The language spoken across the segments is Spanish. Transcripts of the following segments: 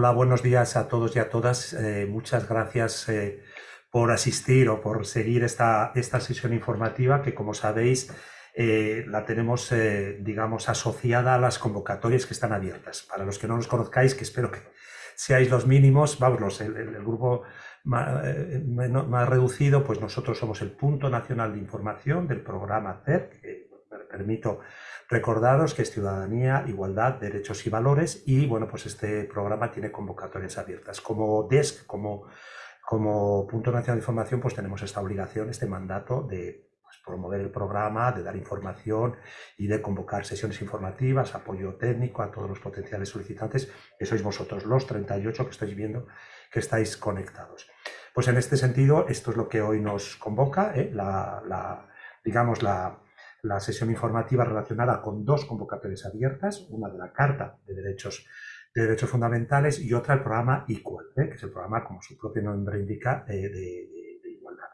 Hola, buenos días a todos y a todas. Eh, muchas gracias eh, por asistir o por seguir esta, esta sesión informativa que, como sabéis, eh, la tenemos, digamos, asociada a las convocatorias que están abiertas. Para los que no nos conozcáis, que espero que seáis los mínimos, vamos, el, grupo más, reducido, pues nosotros somos el punto nacional de información del programa CER, que permito Recordaros que es ciudadanía, igualdad, derechos y valores y bueno, pues este programa tiene convocatorias abiertas. Como DESC, como, como punto nacional de información, pues tenemos esta obligación, este mandato de pues, promover el programa, de dar información y de convocar sesiones informativas, apoyo técnico a todos los potenciales solicitantes, que sois vosotros los 38 que estáis viendo que estáis conectados. Pues en este sentido, esto es lo que hoy nos convoca, ¿eh? digamos, la, la sesión informativa relacionada con dos convocatorias abiertas, una de la Carta de Derechos, de Derechos Fundamentales y otra el programa Equal, ¿eh? que es el programa, como su propio nombre indica, eh, de, igualdad.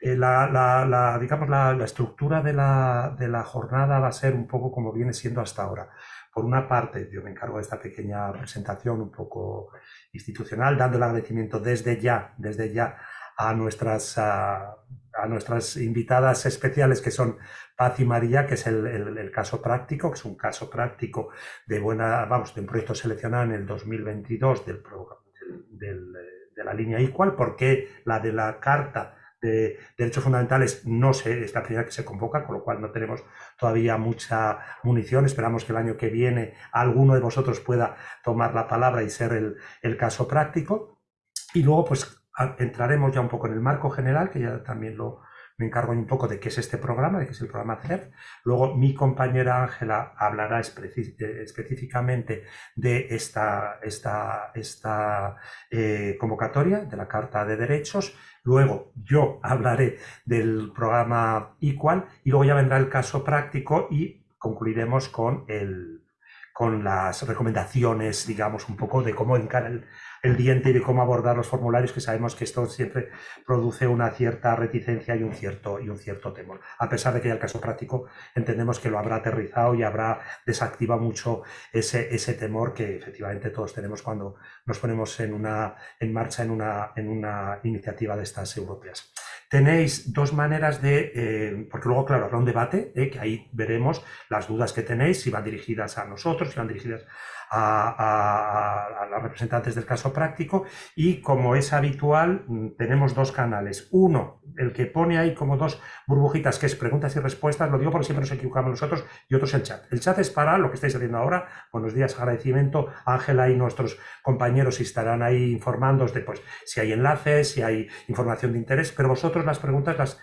Eh, la, digamos, la, estructura de la, de la jornada va a ser un poco como viene siendo hasta ahora. Por una parte, yo me encargo de esta pequeña presentación un poco institucional, dando el agradecimiento desde ya, desde ya a nuestras, a, nuestras invitadas especiales que son Paz y María, que es el, caso práctico, que es un caso práctico de buena, vamos, de un proyecto seleccionado en el 2022 del, del, de la línea Equal, porque la de la Carta de Derechos Fundamentales no sé, es la primera que se convoca, con lo cual no tenemos todavía mucha munición. Esperamos que el año que viene alguno de vosotros pueda tomar la palabra y ser el, el caso práctico. Y luego, pues entraremos ya un poco en el marco general, que ya también lo, me encargo un poco de qué es este programa, de qué es el programa CERF. Luego mi compañera Ángela hablará eh, específicamente de esta, esta, esta eh, convocatoria de la Carta de Derechos. Luego yo hablaré del programa Equal y luego ya vendrá el caso práctico y concluiremos con, el, con las recomendaciones, digamos, un poco de cómo encarar el, el diente y de cómo abordar los formularios, que sabemos que esto siempre produce una cierta reticencia y un cierto, y un cierto temor. A pesar de que ya el caso práctico entendemos que lo habrá aterrizado y habrá desactivado mucho ese, ese temor que efectivamente todos tenemos cuando nos ponemos en, una, en marcha en una, en una iniciativa de estas europeas tenéis dos maneras de, eh, porque luego, claro, habrá un debate, eh, que ahí veremos las dudas que tenéis, si van dirigidas a nosotros, si van dirigidas a, los representantes del caso práctico y como es habitual mm, tenemos dos canales. Uno, el que pone ahí como dos burbujitas que es preguntas y respuestas, lo digo porque siempre nos equivocamos nosotros, y otro es el chat. El chat es para lo que estáis haciendo ahora. Buenos días, agradecimiento. Ángela y nuestros compañeros estarán ahí informándoos de pues, si hay enlaces, si hay información de interés, pero vosotros las preguntas las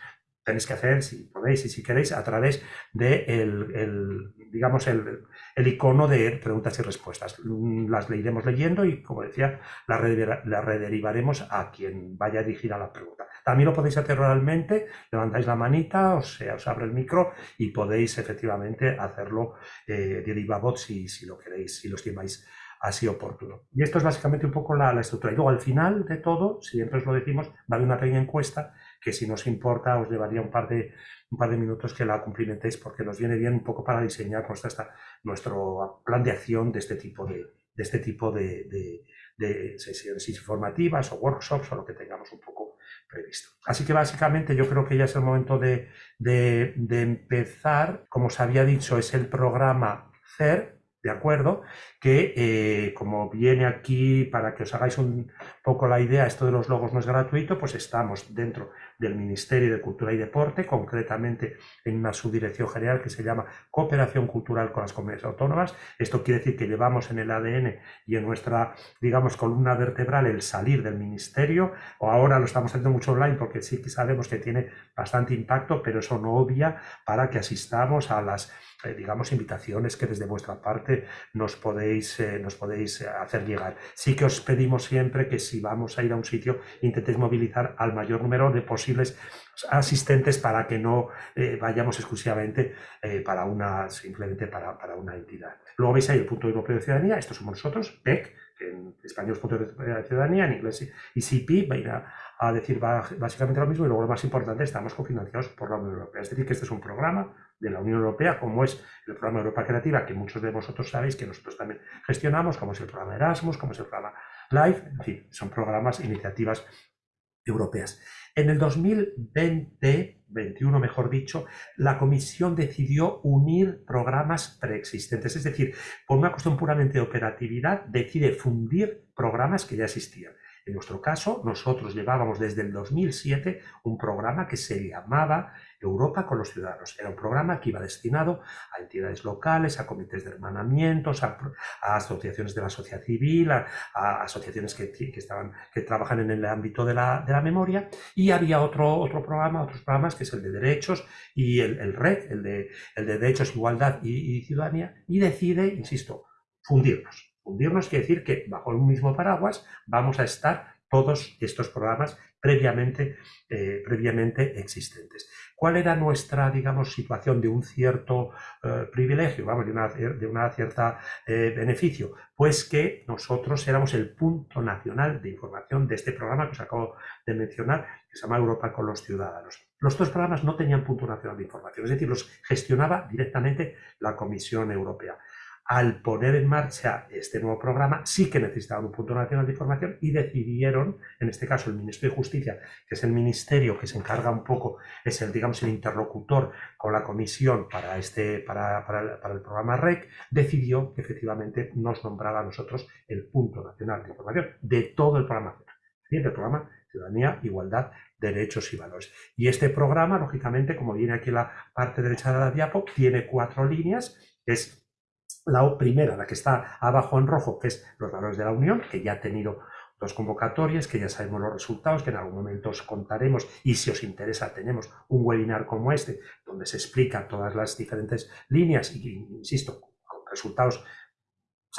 tenéis que hacer, si podéis y si queréis, a través de el, digamos, el, el, icono de preguntas y respuestas. Las leeremos leyendo y, como decía, las la rederivaremos a quien vaya a dirigir a la pregunta. También lo podéis hacer oralmente, levantáis la manita, o sea, os abre el micro y podéis efectivamente hacerlo eh, de viva voz si, si lo queréis, si lo estimáis así oportuno. Y esto es básicamente un poco la, la, estructura. Y luego al final de todo, siempre os lo decimos, va a haber una pequeña encuesta que si nos importa os llevaría un par de, un par de minutos que la cumplimentéis porque nos viene bien un poco para diseñar nuestra, nuestro plan de acción de este tipo de, de este tipo de, de, de, sesiones informativas o workshops o lo que tengamos un poco previsto. Así que básicamente yo creo que ya es el momento de, empezar. Como os había dicho, es el programa CER, ¿de acuerdo? Que eh, como viene aquí, para que os hagáis un poco la idea, esto de los logos no es gratuito, pues estamos dentro del Ministerio de Cultura y Deporte, concretamente en una subdirección general que se llama Cooperación Cultural con las Comunidades Autónomas. Esto quiere decir que llevamos en el ADN y en nuestra, digamos, columna vertebral el salir del ministerio, o ahora lo estamos haciendo mucho online porque sí que sabemos que tiene bastante impacto, pero eso no obvia para que asistamos a las eh, digamos, invitaciones que desde vuestra parte nos podéis, eh, nos podéis hacer llegar. Sí que os pedimos siempre que si vamos a ir a un sitio, intentéis movilizar al mayor número de posibles asistentes para que no vayamos exclusivamente para una, simplemente para, para, una entidad. Luego veis ahí el punto europeo de ciudadanía, estos somos nosotros, PEC, en español es punto de ciudadanía, en inglés ICP, va a ir a decir básicamente lo mismo y luego lo más importante, estamos cofinanciados por la Unión Europea. Es decir, que este es un programa de la Unión Europea, como es el programa Europa Creativa, que muchos de vosotros sabéis que nosotros también gestionamos, como es el programa Erasmus, como es el programa LIFE, en fin, son programas, iniciativas europeas. En el 2020, 21 mejor dicho, la Comisión decidió unir programas preexistentes, es decir, por una cuestión puramente de operatividad, decide fundir programas que ya existían. En nuestro caso, nosotros llevábamos desde el 2007 un programa que se llamaba Europa con los Ciudadanos. Era un programa que iba destinado a entidades locales, a comités de hermanamientos, a, asociaciones de la sociedad civil, a, asociaciones que, estaban, que trabajan en el ámbito de la, memoria. Y había otro, otro programa, otros programas, que es el de derechos y el, el RED, el de, el de derechos, igualdad y, y ciudadanía, y decide, insisto, fundirnos Fundirnos quiere decir que bajo un mismo paraguas vamos a estar todos estos programas previamente, eh, previamente existentes. ¿Cuál era nuestra, digamos, situación de un cierto eh, privilegio, vamos, de una, de una cierta eh, beneficio? Pues que nosotros éramos el punto nacional de información de este programa que os acabo de mencionar, que se llama Europa con los Ciudadanos. Los dos programas no tenían punto nacional de información, es decir, los gestionaba directamente la Comisión Europea al poner en marcha este nuevo programa, sí que necesitaban un punto nacional de información y decidieron, en este caso el Ministerio de Justicia, que es el ministerio que se encarga un poco, es el, digamos, el interlocutor con la comisión para, este, para, el programa REC, decidió que efectivamente nos nombrara a nosotros el punto nacional de información de todo el programa del programa Ciudadanía, Igualdad, Derechos y Valores. Y este programa, lógicamente, como viene aquí la parte derecha de la diapo, tiene cuatro líneas, es la primera, la que está abajo en rojo, que es los valores de la Unión, que ya ha tenido dos convocatorias, que ya sabemos los resultados, que en algún momento os contaremos y si os interesa tenemos un webinar como este, donde se explica todas las diferentes líneas y, insisto, con resultados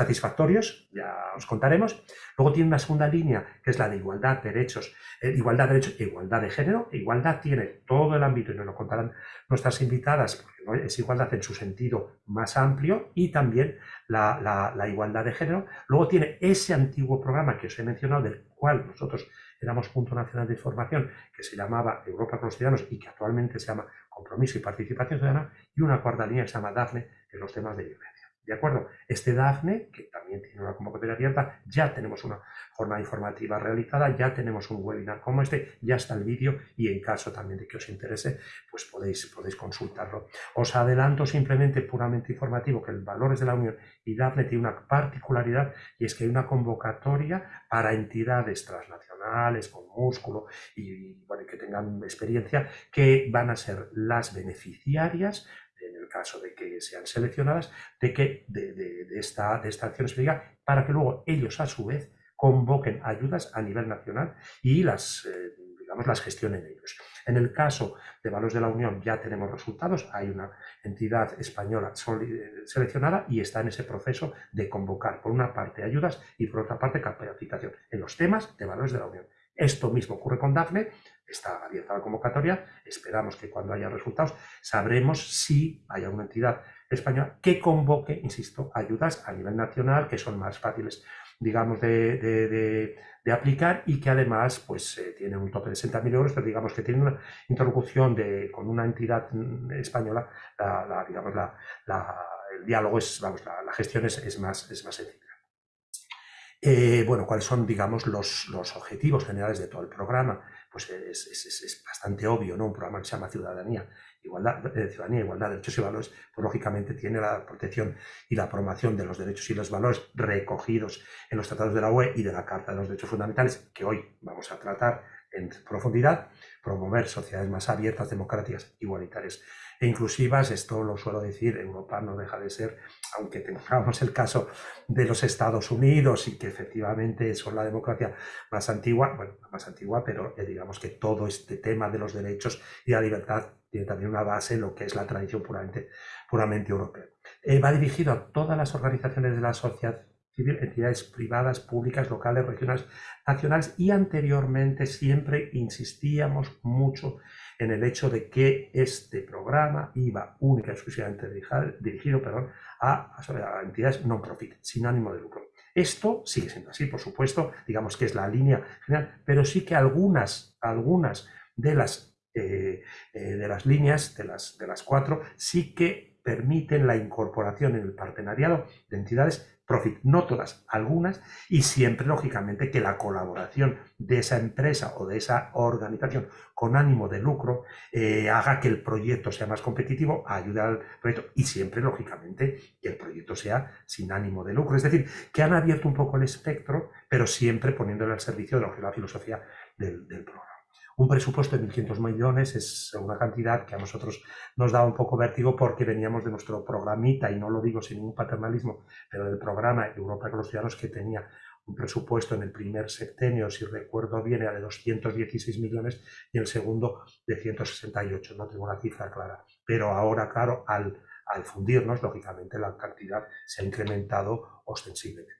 satisfactorios, ya os contaremos. Luego tiene una segunda línea, que es la de igualdad, derechos, eh, igualdad, derechos e igualdad de género. Igualdad tiene todo el ámbito, y nos lo contarán nuestras invitadas, porque es igualdad en su sentido más amplio, y también la, igualdad de género. Luego tiene ese antiguo programa que os he mencionado, del cual nosotros éramos punto nacional de información, que se llamaba Europa con los ciudadanos y que actualmente se llama Compromiso y Participación Ciudadana, y una cuarta línea que se llama DAFNE, que los temas de violencia. ¿De acuerdo? Este DAFNE, que también tiene una convocatoria abierta, ya tenemos una jornada informativa realizada, ya tenemos un webinar como este, ya está el vídeo y en caso también de que os interese, pues podéis, podéis consultarlo. Os adelanto simplemente puramente informativo que el Valores de la Unión y DAFNE tiene una particularidad y es que hay una convocatoria para entidades transnacionales con músculo y, que tengan experiencia que van a ser las beneficiarias caso de que sean seleccionadas, de, que, de, esta, de esta acción específica, para que luego ellos a su vez convoquen ayudas a nivel nacional y las, eh, digamos, las gestionen ellos. En el caso de Valores de la Unión ya tenemos resultados, hay una entidad española seleccionada y está en ese proceso de convocar por una parte ayudas y por otra parte capacitación en los temas de Valores de la Unión. Esto mismo ocurre con DAFNE, está abierta la convocatoria, esperamos que cuando haya resultados sabremos si hay una entidad española que convoque, insisto, ayudas a nivel nacional que son más fáciles, digamos, de, aplicar y que además pues eh, tiene un tope de 60.000 euros, pero digamos que tiene una interlocución de, con una entidad mm, española, la, digamos, el diálogo es, vamos, la, gestión es, es, más, es más sencilla. Eh, bueno, ¿cuáles son, digamos, los, los, objetivos generales de todo el programa? Pues es, es, es, bastante obvio, ¿no? Un programa que se llama Ciudadanía, Igualdad, eh, Ciudadanía, Igualdad, Derechos y Valores, pues lógicamente tiene la protección y la promoción de los derechos y los valores recogidos en los tratados de la UE y de la Carta de los Derechos Fundamentales, que hoy vamos a tratar en profundidad, promover sociedades más abiertas, democráticas, igualitarias e inclusivas. Esto lo suelo decir, Europa no deja de ser, aunque tengamos el caso de los Estados Unidos y que efectivamente son la democracia más antigua, bueno, más antigua, pero eh, digamos que todo este tema de los derechos y la libertad tiene también una base en lo que es la tradición puramente, europea. Eh, va dirigido a todas las organizaciones de la sociedad entidades privadas, públicas, locales, regionales, nacionales y anteriormente siempre insistíamos mucho en el hecho de que este programa iba única y exclusivamente dirigido perdón, a, a, entidades non-profit, sin ánimo de lucro. Esto sigue siendo así, por supuesto, digamos que es la línea general, pero sí que algunas, algunas de, las, eh, eh, de las líneas, de las, de las cuatro, sí que permiten la incorporación en el partenariado de entidades profit, no todas, algunas, y siempre, lógicamente, que la colaboración de esa empresa o de esa organización con ánimo de lucro eh, haga que el proyecto sea más competitivo, ayude al proyecto y siempre, lógicamente, que el proyecto sea sin ánimo de lucro. Es decir, que han abierto un poco el espectro, pero siempre poniéndole al servicio de la filosofía del programa. Un presupuesto de 1.500 millones es una cantidad que a nosotros nos da un poco vértigo porque veníamos de nuestro programita, y no lo digo sin ningún paternalismo, pero del programa Europa con los Ciudadanos que tenía un presupuesto en el primer septenio, si recuerdo bien, era de 216 millones y el segundo de 168, no tengo la cifra clara. Pero ahora, claro, al, al fundirnos, lógicamente la cantidad se ha incrementado ostensiblemente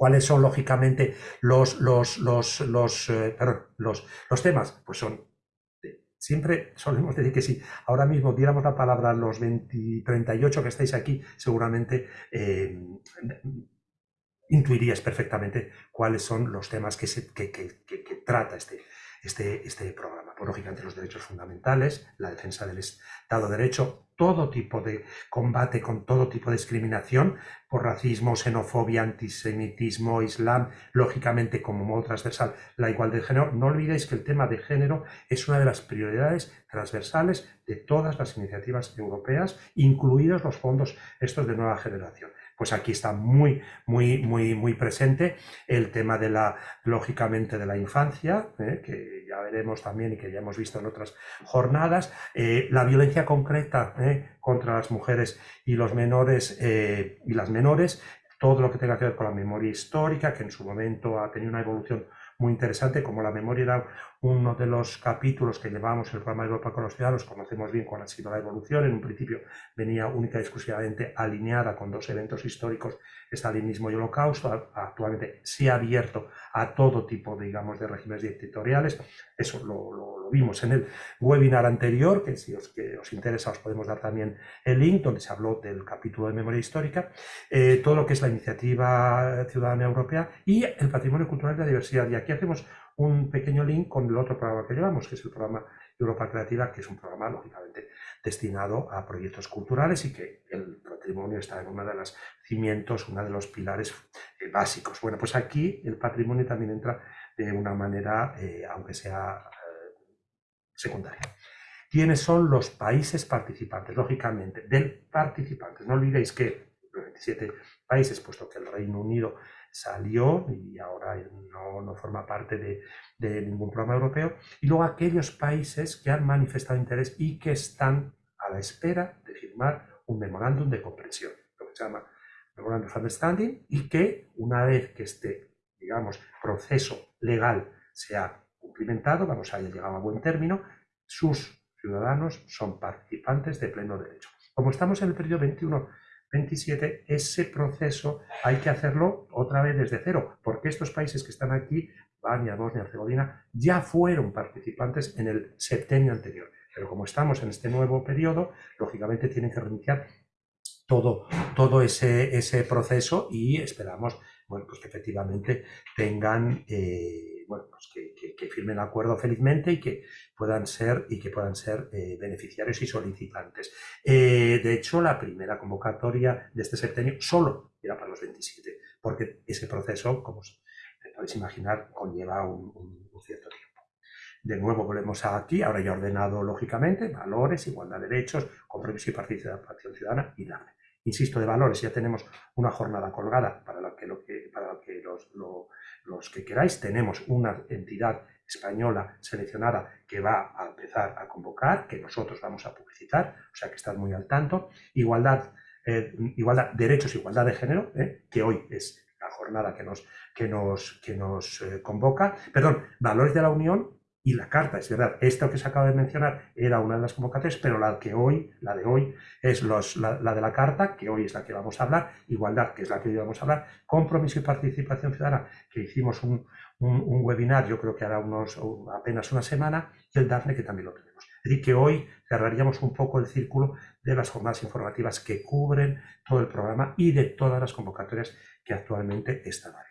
cuáles son lógicamente los, los, los, los, eh, los, los temas, pues son Siempre solemos decir que si ahora mismo diéramos la palabra a los 20, 38 que estáis aquí, seguramente eh, intuiríais perfectamente cuáles son los temas que, se, que, que, que trata este, este, este programa. Pues, lógicamente los derechos fundamentales, la defensa del Estado de Derecho, todo tipo de combate con todo tipo de discriminación por racismo, xenofobia, antisemitismo, islam, lógicamente como modo transversal la igualdad de género. No olvidéis que el tema de género es una de las prioridades transversales de todas las iniciativas europeas, incluidos los fondos estos de nueva generación pues aquí está muy, muy, muy, muy presente el tema de la, lógicamente, de la infancia, ¿eh? que ya veremos también y que ya hemos visto en otras jornadas, eh, la violencia concreta ¿eh? contra las mujeres y los menores y las menores, todo lo que tenga que ver con la memoria histórica, que en su momento ha tenido una evolución muy interesante, como la memoria era uno de los capítulos que llevamos en el programa de Europa con los ciudadanos, conocemos bien cuál ha sido la evolución, en un principio venía única y exclusivamente alineada con dos eventos históricos, estalinismo y holocausto, actualmente se ha abierto a todo tipo, digamos, de regímenes dictatoriales, eso lo, vimos en el webinar anterior, que si os, interesa os podemos dar también el link, donde se habló del capítulo de memoria histórica, eh, todo lo que es la iniciativa ciudadana europea y el patrimonio cultural de la diversidad. Y aquí hacemos un pequeño link con el otro programa que llevamos, que es el programa Europa Creativa, que es un programa, lógicamente, destinado a proyectos culturales y que el patrimonio está en uno de los cimientos, uno de los pilares eh, básicos. Bueno, pues aquí el patrimonio también entra de una manera, eh, aunque sea secundaria. ¿Quiénes son los países participantes? Lógicamente, del participante. No olvidéis que los 27 países, puesto que el Reino Unido salió y ahora no, forma parte de, ningún programa europeo. Y luego aquellos países que han manifestado interés y que están a la espera de firmar un memorándum de comprensión, lo que se llama Memorandum of Understanding, y que una vez que este, digamos, proceso legal sea cumplimentado, vamos a llegado a buen término, sus ciudadanos son participantes de pleno derecho. Como estamos en el periodo 21 27, ese proceso hay que hacerlo otra vez desde cero, porque estos países que están aquí, Bania, Bosnia, Herzegovina, ya fueron participantes en el septenio anterior. Pero como estamos en este nuevo periodo, lógicamente tienen que reiniciar todo, todo ese, ese proceso y esperamos bueno, pues que efectivamente tengan eh, bueno, pues que, que, firmen el acuerdo felizmente y que puedan ser, y que puedan ser eh, beneficiarios y solicitantes. Eh, de hecho, la primera convocatoria de este septenio solo era para los 27, porque ese proceso, como podéis imaginar, conlleva un, un cierto tiempo. De nuevo volvemos aquí, ahora ya ordenado lógicamente, valores, igualdad de derechos, compromiso y participación ciudadana y darle. Insisto, de valores, ya tenemos una jornada colgada para la que, lo que, para que los, los que queráis, tenemos una entidad española seleccionada que va a empezar a convocar, que nosotros vamos a publicitar, o sea que estad muy al tanto. Igualdad, eh, igualdad derechos, igualdad de género, eh, que hoy es la jornada que nos, que nos, que nos eh, convoca. Perdón, valores de la Unión y la carta, es verdad, esto que se acaba de mencionar era una de las convocatorias, pero la que hoy, la de hoy, es los, la, de la carta, que hoy es la que vamos a hablar, igualdad, que es la que hoy vamos a hablar, compromiso y participación ciudadana, que hicimos un, un, webinar, yo creo que hará unos, apenas una semana, y el DAFNE, que también lo tenemos. Es decir, que hoy cerraríamos un poco el círculo de las jornadas informativas que cubren todo el programa y de todas las convocatorias que actualmente están abiertas.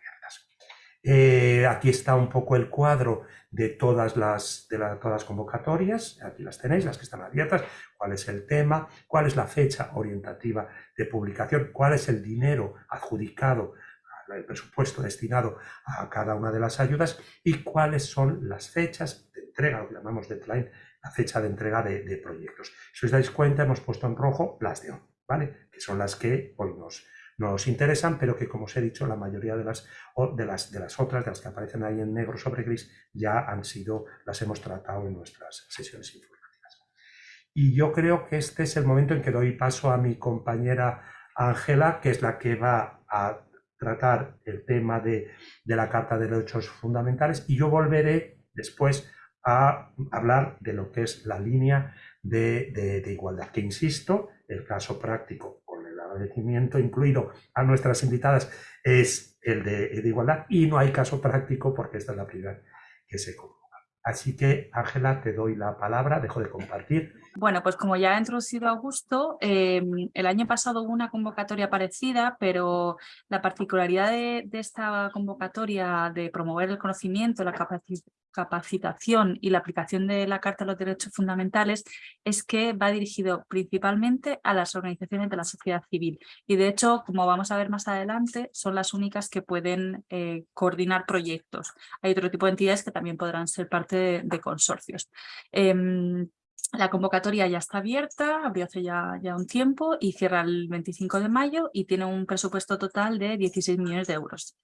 Eh, aquí está un poco el cuadro de todas las, de todas las convocatorias, aquí las tenéis, las que están abiertas, cuál es el tema, cuál es la fecha orientativa de publicación, cuál es el dinero adjudicado el presupuesto destinado a cada una de las ayudas y cuáles son las fechas de entrega, lo que llamamos deadline, la fecha de entrega de, proyectos. Si os dais cuenta, hemos puesto en rojo las de hoy, ¿vale? Que son las que hoy nos, nos interesan, pero que como os he dicho, la mayoría de las, de las, de las otras, de las que aparecen ahí en negro sobre gris, ya han sido, las hemos tratado en nuestras sesiones informativas. Y yo creo que este es el momento en que doy paso a mi compañera Ángela, que es la que va a tratar el tema de, la Carta de Derechos Fundamentales y yo volveré después a hablar de lo que es la línea de, igualdad, que insisto, el caso práctico agradecimiento incluido a nuestras invitadas es el de, igualdad y no hay caso práctico porque esta es la primera que se convoca. Así que, Ángela, te doy la palabra, dejo de compartir. Bueno, pues como ya ha introducido Augusto, em, el año pasado hubo una convocatoria parecida, pero la particularidad de, de esta convocatoria de promover el conocimiento, la capacidad capacitación y la aplicación de la Carta de los Derechos Fundamentales es que va dirigido principalmente a las organizaciones de la sociedad civil y de hecho, como vamos a ver más adelante, son las únicas que pueden eh, coordinar proyectos. Hay otro tipo de entidades que también podrán ser parte de, consorcios. Em, la convocatoria ya está abierta, abrió hace ya, ya, un tiempo y cierra el 25 de mayo y tiene un presupuesto total de 16 millones de euros.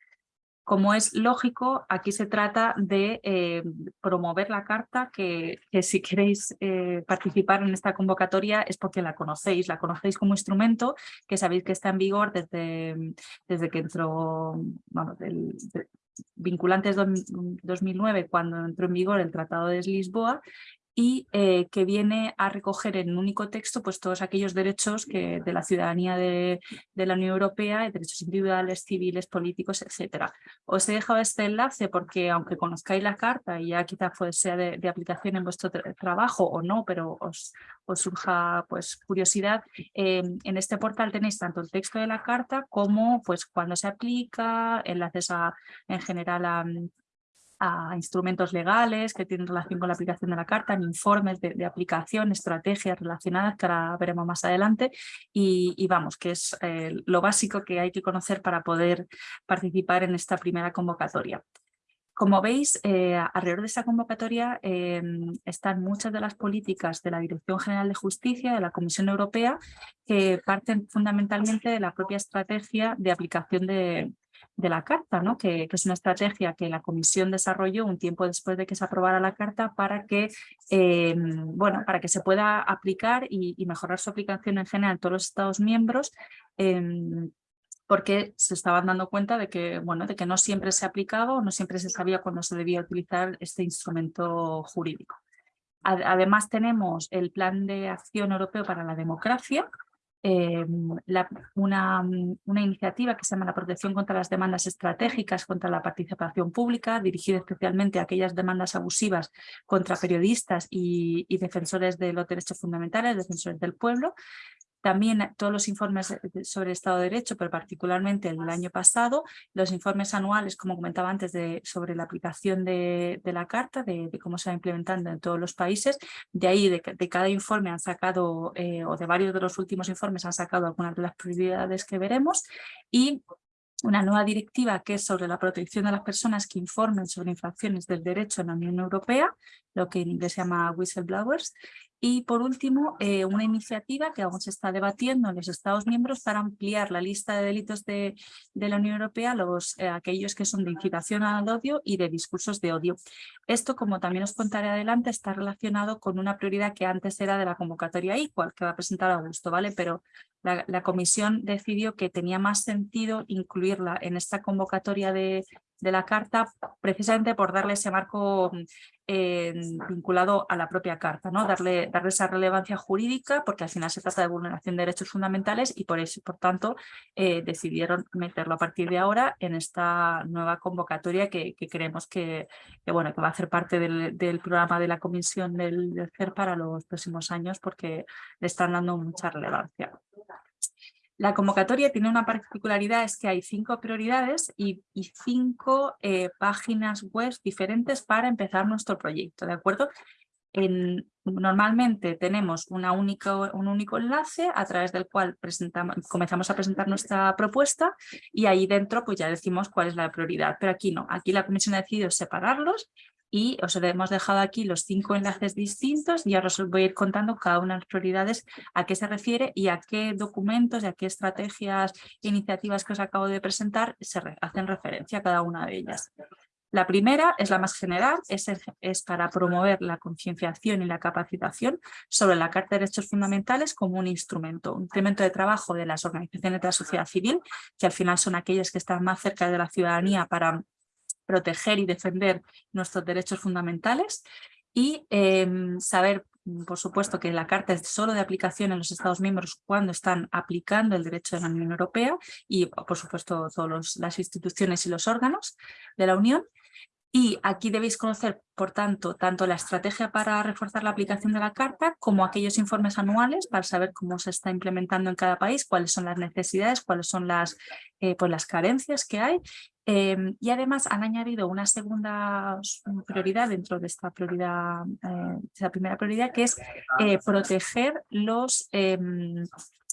Como es lógico, aquí se trata de eh, promover la carta, que, si queréis eh, participar en esta convocatoria es porque la conocéis, la conocéis como instrumento, que sabéis que está en vigor desde, desde que entró, bueno, del, vinculantes 2009, cuando entró en vigor el Tratado de Lisboa, y eh, que viene a recoger en un único texto pues, todos aquellos derechos que, de la ciudadanía de, la Unión Europea, derechos individuales, civiles, políticos, etc. Os he dejado este enlace porque aunque conozcáis la carta y ya quizá pues, sea de, aplicación en vuestro trabajo o no, pero os, os surja pues, curiosidad, eh, en este portal tenéis tanto el texto de la carta como pues, cuando se aplica, enlaces a, en general a a instrumentos legales que tienen relación con la aplicación de la carta, en informes de, aplicación, estrategias relacionadas que ahora veremos más adelante y, vamos, que es eh, lo básico que hay que conocer para poder participar en esta primera convocatoria. Como veis, eh, alrededor de esta convocatoria em, están muchas de las políticas de la Dirección General de Justicia, de la Comisión Europea, que parten fundamentalmente de la propia estrategia de aplicación de, la carta, ¿no? que, es una estrategia que la comisión desarrolló un tiempo después de que se aprobara la carta para que, em, bueno, para que se pueda aplicar y, mejorar su aplicación en general en todos los Estados miembros em, porque se estaban dando cuenta de que, bueno, de que no siempre se aplicaba no siempre se sabía cuándo se debía utilizar este instrumento jurídico. Además tenemos el Plan de Acción Europeo para la Democracia, eh, una, iniciativa que se llama la protección contra las demandas estratégicas contra la participación pública, dirigida especialmente a aquellas demandas abusivas contra periodistas y defensores de los derechos fundamentales, defensores del pueblo, también todos los informes sobre Estado de Derecho, pero particularmente el del año pasado, los informes anuales, como comentaba antes, de, sobre la aplicación de, la Carta, de, cómo se va implementando en todos los países. De ahí, de, cada informe han sacado, eh, o de varios de los últimos informes han sacado algunas de las prioridades que veremos. Y una nueva directiva que es sobre la protección de las personas que informen sobre infracciones del derecho en la Unión Europea, lo que en inglés se llama whistleblowers, Y por último, eh, una iniciativa que aún se está debatiendo en los Estados miembros para ampliar la lista de delitos de, de la Unión Europea los, eh, aquellos que son de incitación al odio y de discursos de odio. Esto, como también os contaré adelante, está relacionado con una prioridad que antes era de la convocatoria igual que va a presentar Augusto, ¿vale? Pero la, comisión decidió que tenía más sentido incluirla en esta convocatoria de, la Carta precisamente por darle ese marco eh, vinculado a la propia Carta, ¿no? darle, darle esa relevancia jurídica porque al final se trata de vulneración de derechos fundamentales y por eso, por tanto, eh, decidieron meterlo a partir de ahora en esta nueva convocatoria que, creemos que, bueno, que va a hacer parte del, programa de la Comisión del, del CER para los próximos años porque le están dando mucha relevancia. La convocatoria tiene una particularidad, es que hay cinco prioridades y, cinco eh, páginas web diferentes para empezar nuestro proyecto, ¿de acuerdo? normalmente tenemos una un único enlace a través del cual presentamos, comenzamos a presentar nuestra propuesta y ahí dentro pues ya decimos cuál es la prioridad, pero aquí no, aquí la comisión ha decidido separarlos y os hemos dejado aquí los cinco enlaces distintos y ahora os voy a ir contando cada una de las prioridades a qué se refiere y a qué documentos y a qué estrategias e iniciativas que os acabo de presentar se hacen referencia a cada una de ellas. La primera es la más general, es, es para promover la concienciación y la capacitación sobre la Carta de Derechos Fundamentales como un instrumento, un instrumento de trabajo de las organizaciones de la sociedad civil, que al final son aquellas que están más cerca de la ciudadanía para proteger y defender nuestros derechos fundamentales y em, saber, por supuesto, que la Carta es solo de aplicación en los Estados miembros cuando están aplicando el derecho de la Unión Europea y, por supuesto, todas las instituciones y los órganos de la Unión. Y aquí debéis conocer, por tanto, tanto la estrategia para reforzar la aplicación de la Carta como aquellos informes anuales para saber cómo se está implementando en cada país, cuáles son las necesidades, cuáles son las, eh, pues las carencias que hay Em, y además han añadido una segunda prioridad dentro de esta prioridad, eh, primera prioridad, que es eh, proteger em,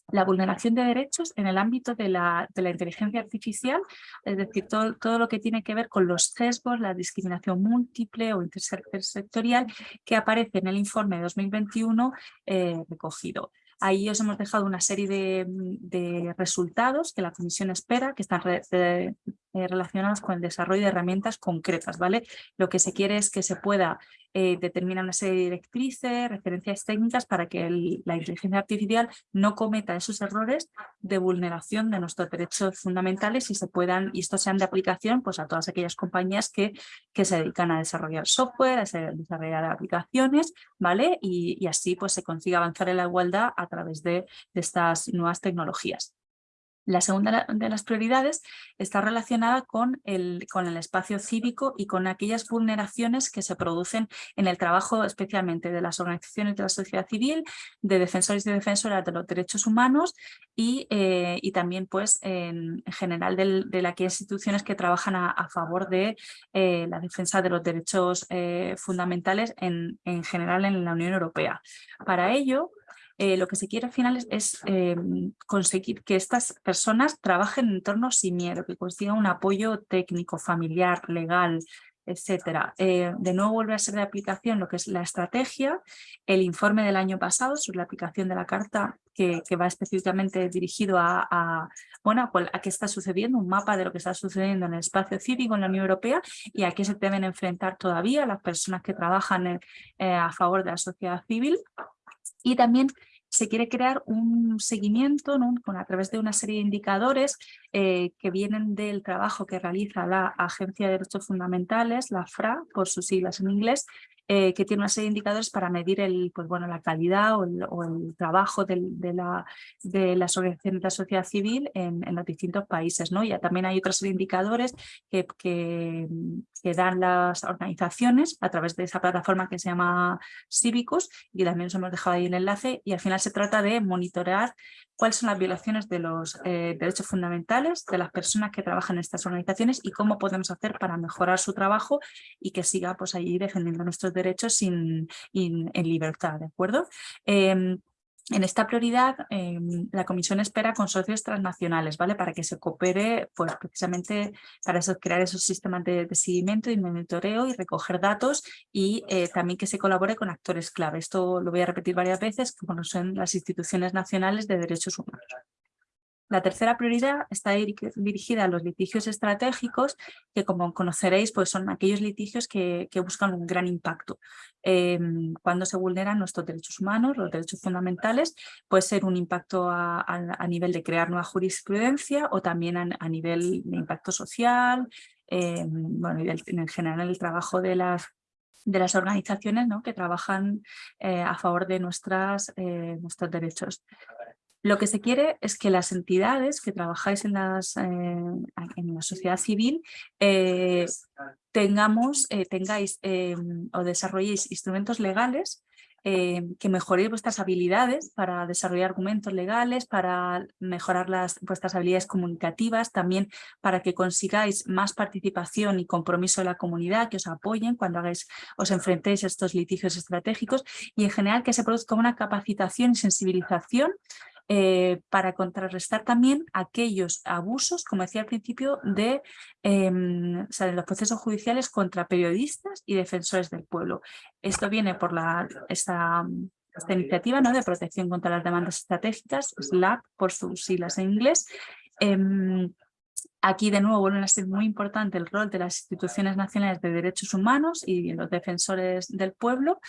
la vulneración de derechos en el ámbito de la, de la inteligencia artificial, es decir, todo, todo, lo que tiene que ver con los sesgos, la discriminación múltiple o intersectorial que aparece en el informe de 2021 eh, recogido. Ahí os hemos dejado una serie de, resultados que la comisión espera, que están eh, relacionados con el desarrollo de herramientas concretas. ¿vale? Lo que se quiere es que se pueda eh, determinar una serie de directrices, referencias técnicas para que la inteligencia artificial no cometa esos errores de vulneración de nuestros derechos fundamentales y se puedan, y estos sean de aplicación pues, a todas aquellas compañías que, que se dedican a desarrollar software, a desarrollar aplicaciones, ¿vale? Y, así pues, se consiga avanzar en la igualdad a través de estas nuevas tecnologías. La segunda de las prioridades está relacionada con el, con el espacio cívico y con aquellas vulneraciones que se producen en el trabajo especialmente de las organizaciones de la sociedad civil, de defensores y defensoras de los derechos humanos y, eh, y también pues en general de las instituciones que trabajan a, favor de eh, la defensa de los derechos eh, fundamentales en, en general en la Unión Europea. Para ello, eh, lo que se quiere al final es, eh, conseguir que estas personas trabajen en entornos sin miedo, que consigan un apoyo técnico, familiar, legal, etcétera. Eh, de nuevo vuelve a ser de aplicación lo que es la estrategia, el informe del año pasado sobre la aplicación de la carta que, va específicamente dirigido a, bueno, a qué está sucediendo, un mapa de lo que está sucediendo en el espacio cívico en la Unión Europea y a qué se deben enfrentar todavía las personas que trabajan a favor de la sociedad civil. Y también se quiere crear un seguimiento con, a través de una serie de indicadores eh, que vienen del trabajo que realiza la Agencia de Derechos Fundamentales, la FRA, por sus siglas en inglés, eh, que tiene una serie de indicadores para medir el, pues bueno, la calidad o el, trabajo de, la, de, de la sociedad civil en, los distintos países. ¿no? Ya también hay otros indicadores que, que, que, dan las organizaciones a través de esa plataforma que se llama Cívicos y también os hemos dejado ahí el enlace y al final se trata de monitorear cuáles son las violaciones de los eh, derechos fundamentales de las personas que trabajan en estas organizaciones y cómo podemos hacer para mejorar su trabajo y que siga pues, allí defendiendo nuestros derechos sin, en libertad, ¿de acuerdo? Em, en esta prioridad, em, la Comisión espera consorcios transnacionales, ¿vale? Para que se coopere, pues precisamente para crear esos sistemas de, seguimiento y monitoreo y recoger datos y eh, también que se colabore con actores clave. Esto lo voy a repetir varias veces, como son las instituciones nacionales de derechos humanos. La tercera prioridad está dirigida a los litigios estratégicos, que como conoceréis pues son aquellos litigios que, buscan un gran impacto. Em, cuando se vulneran nuestros derechos humanos, los derechos fundamentales, puede ser un impacto a, nivel de crear nueva jurisprudencia o también a, nivel de impacto social, em, bueno, en general el trabajo de las de las organizaciones ¿no? que trabajan eh, a favor de eh, nuestros derechos. Lo que se quiere es que las entidades que trabajáis en, las, eh, en la sociedad civil eh, tengamos, eh, tengáis o desarrolléis instrumentos legales que mejoréis vuestras habilidades para desarrollar argumentos legales, para mejorar las, vuestras habilidades comunicativas, también para que consigáis más participación y compromiso de la comunidad, que os apoyen cuando hagáis, os enfrentéis a estos litigios estratégicos y en general que se produzca una capacitación y sensibilización eh, para contrarrestar también aquellos abusos, como decía al principio, de, em, los procesos judiciales contra periodistas y defensores del pueblo. Esto viene por la, esta, esta iniciativa ¿no? de protección contra las demandas estratégicas, SLAP por sus siglas en inglés. Em, aquí de nuevo vuelve a ser muy importante el rol de las instituciones nacionales de derechos humanos y los defensores del pueblo,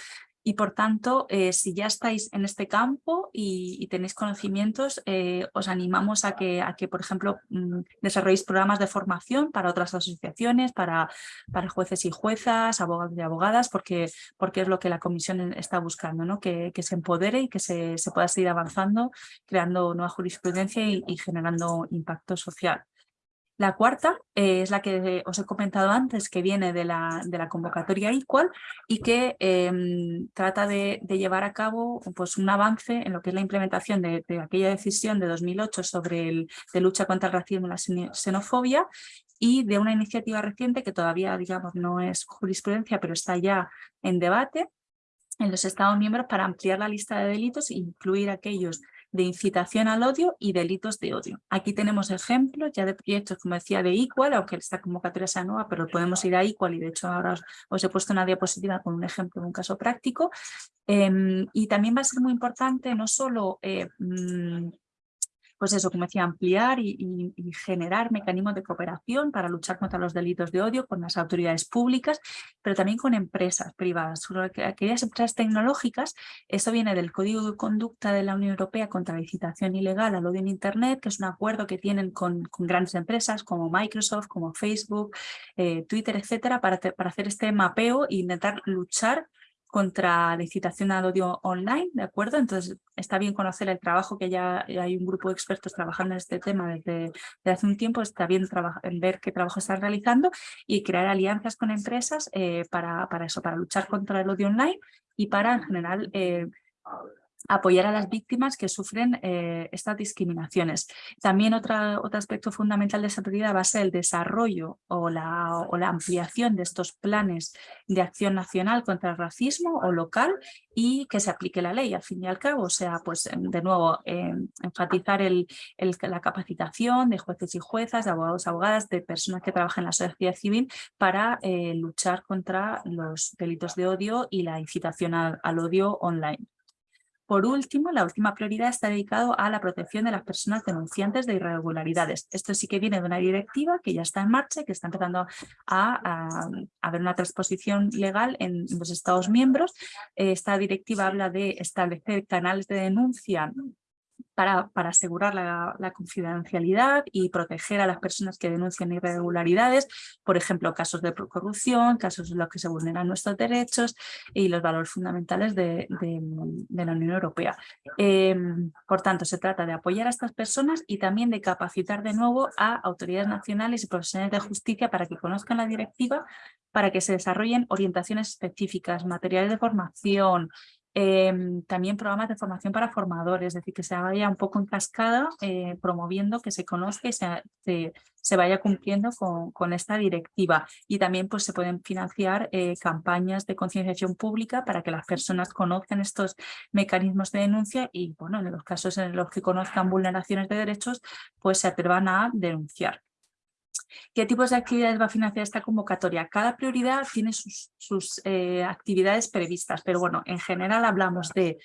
y por tanto, eh, si ya estáis en este campo y, tenéis conocimientos, eh, os animamos a que, a que por ejemplo, mm, desarrolléis programas de formación para otras asociaciones, para, para jueces y juezas, abogados y abogadas, porque, porque es lo que la comisión está buscando, ¿no? que, que se empodere y que se, se, pueda seguir avanzando, creando nueva jurisprudencia y generando impacto social. La cuarta eh, es la que os he comentado antes, que viene de la, de la convocatoria Equal y que em, trata de, llevar a cabo pues, un avance en lo que es la implementación de, aquella decisión de 2008 sobre el, de lucha contra el racismo y la xenofobia y de una iniciativa reciente que todavía digamos no es jurisprudencia, pero está ya en debate en los Estados miembros para ampliar la lista de delitos e incluir aquellos de incitación al odio y delitos de odio. Aquí tenemos ejemplos ya de proyectos, como decía, de Equal, aunque esta convocatoria sea nueva, pero podemos ir a Equal y de hecho ahora os, he puesto una diapositiva con un ejemplo de un caso práctico. Em, y también va a ser muy importante no solo eh, mm, pues eso, como decía, ampliar y, generar mecanismos de cooperación para luchar contra los delitos de odio con las autoridades públicas, pero también con empresas privadas. Aquellas empresas tecnológicas, eso viene del Código de Conducta de la Unión Europea contra la incitación ilegal al odio en Internet, que es un acuerdo que tienen con, grandes empresas como Microsoft, como Facebook, eh, Twitter, etcétera, para, para hacer este mapeo e intentar luchar contra la incitación al odio online, ¿de acuerdo? Entonces está bien conocer el trabajo que ya hay un grupo de expertos trabajando en este tema desde, hace un tiempo, está bien ver qué trabajo están realizando y crear alianzas con empresas eh, para, eso, para luchar contra el odio online y para en general eh, apoyar a las víctimas que sufren eh, estas discriminaciones. También otra, otro aspecto fundamental de esa prioridad va a ser el desarrollo o la, o la ampliación de estos planes de acción nacional contra el racismo o local y que se aplique la ley al fin y al cabo. O sea, pues de nuevo, em, enfatizar la capacitación de jueces y juezas, de abogados y abogadas, de personas que trabajan en la sociedad civil para eh, luchar contra los delitos de odio y la incitación al odio online. Por último, la última prioridad está dedicado a la protección de las personas denunciantes de irregularidades. Esto sí que viene de una directiva que ya está en marcha que está empezando a, haber una transposición legal en los Estados miembros. Esta directiva habla de establecer canales de denuncia para, asegurar la, confidencialidad y proteger a las personas que denuncian irregularidades, por ejemplo, casos de corrupción, casos en los que se vulneran nuestros derechos y los valores fundamentales de, la Unión Europea. Em, por tanto, se trata de apoyar a estas personas y también de capacitar de nuevo a autoridades nacionales y profesionales de justicia para que conozcan la directiva, para que se desarrollen orientaciones específicas, materiales de formación, Em, también programas de formación para formadores, es decir, que se vaya un poco en cascada eh, promoviendo que se conozca y se, se, vaya cumpliendo con, con, esta directiva. Y también pues, se pueden financiar eh, campañas de concienciación pública para que las personas conozcan estos mecanismos de denuncia y bueno, en los casos en los que conozcan vulneraciones de derechos, pues se atrevan a denunciar. ¿Qué tipos de actividades va a financiar esta convocatoria? Cada prioridad tiene sus, eh, actividades previstas, pero bueno, en general hablamos de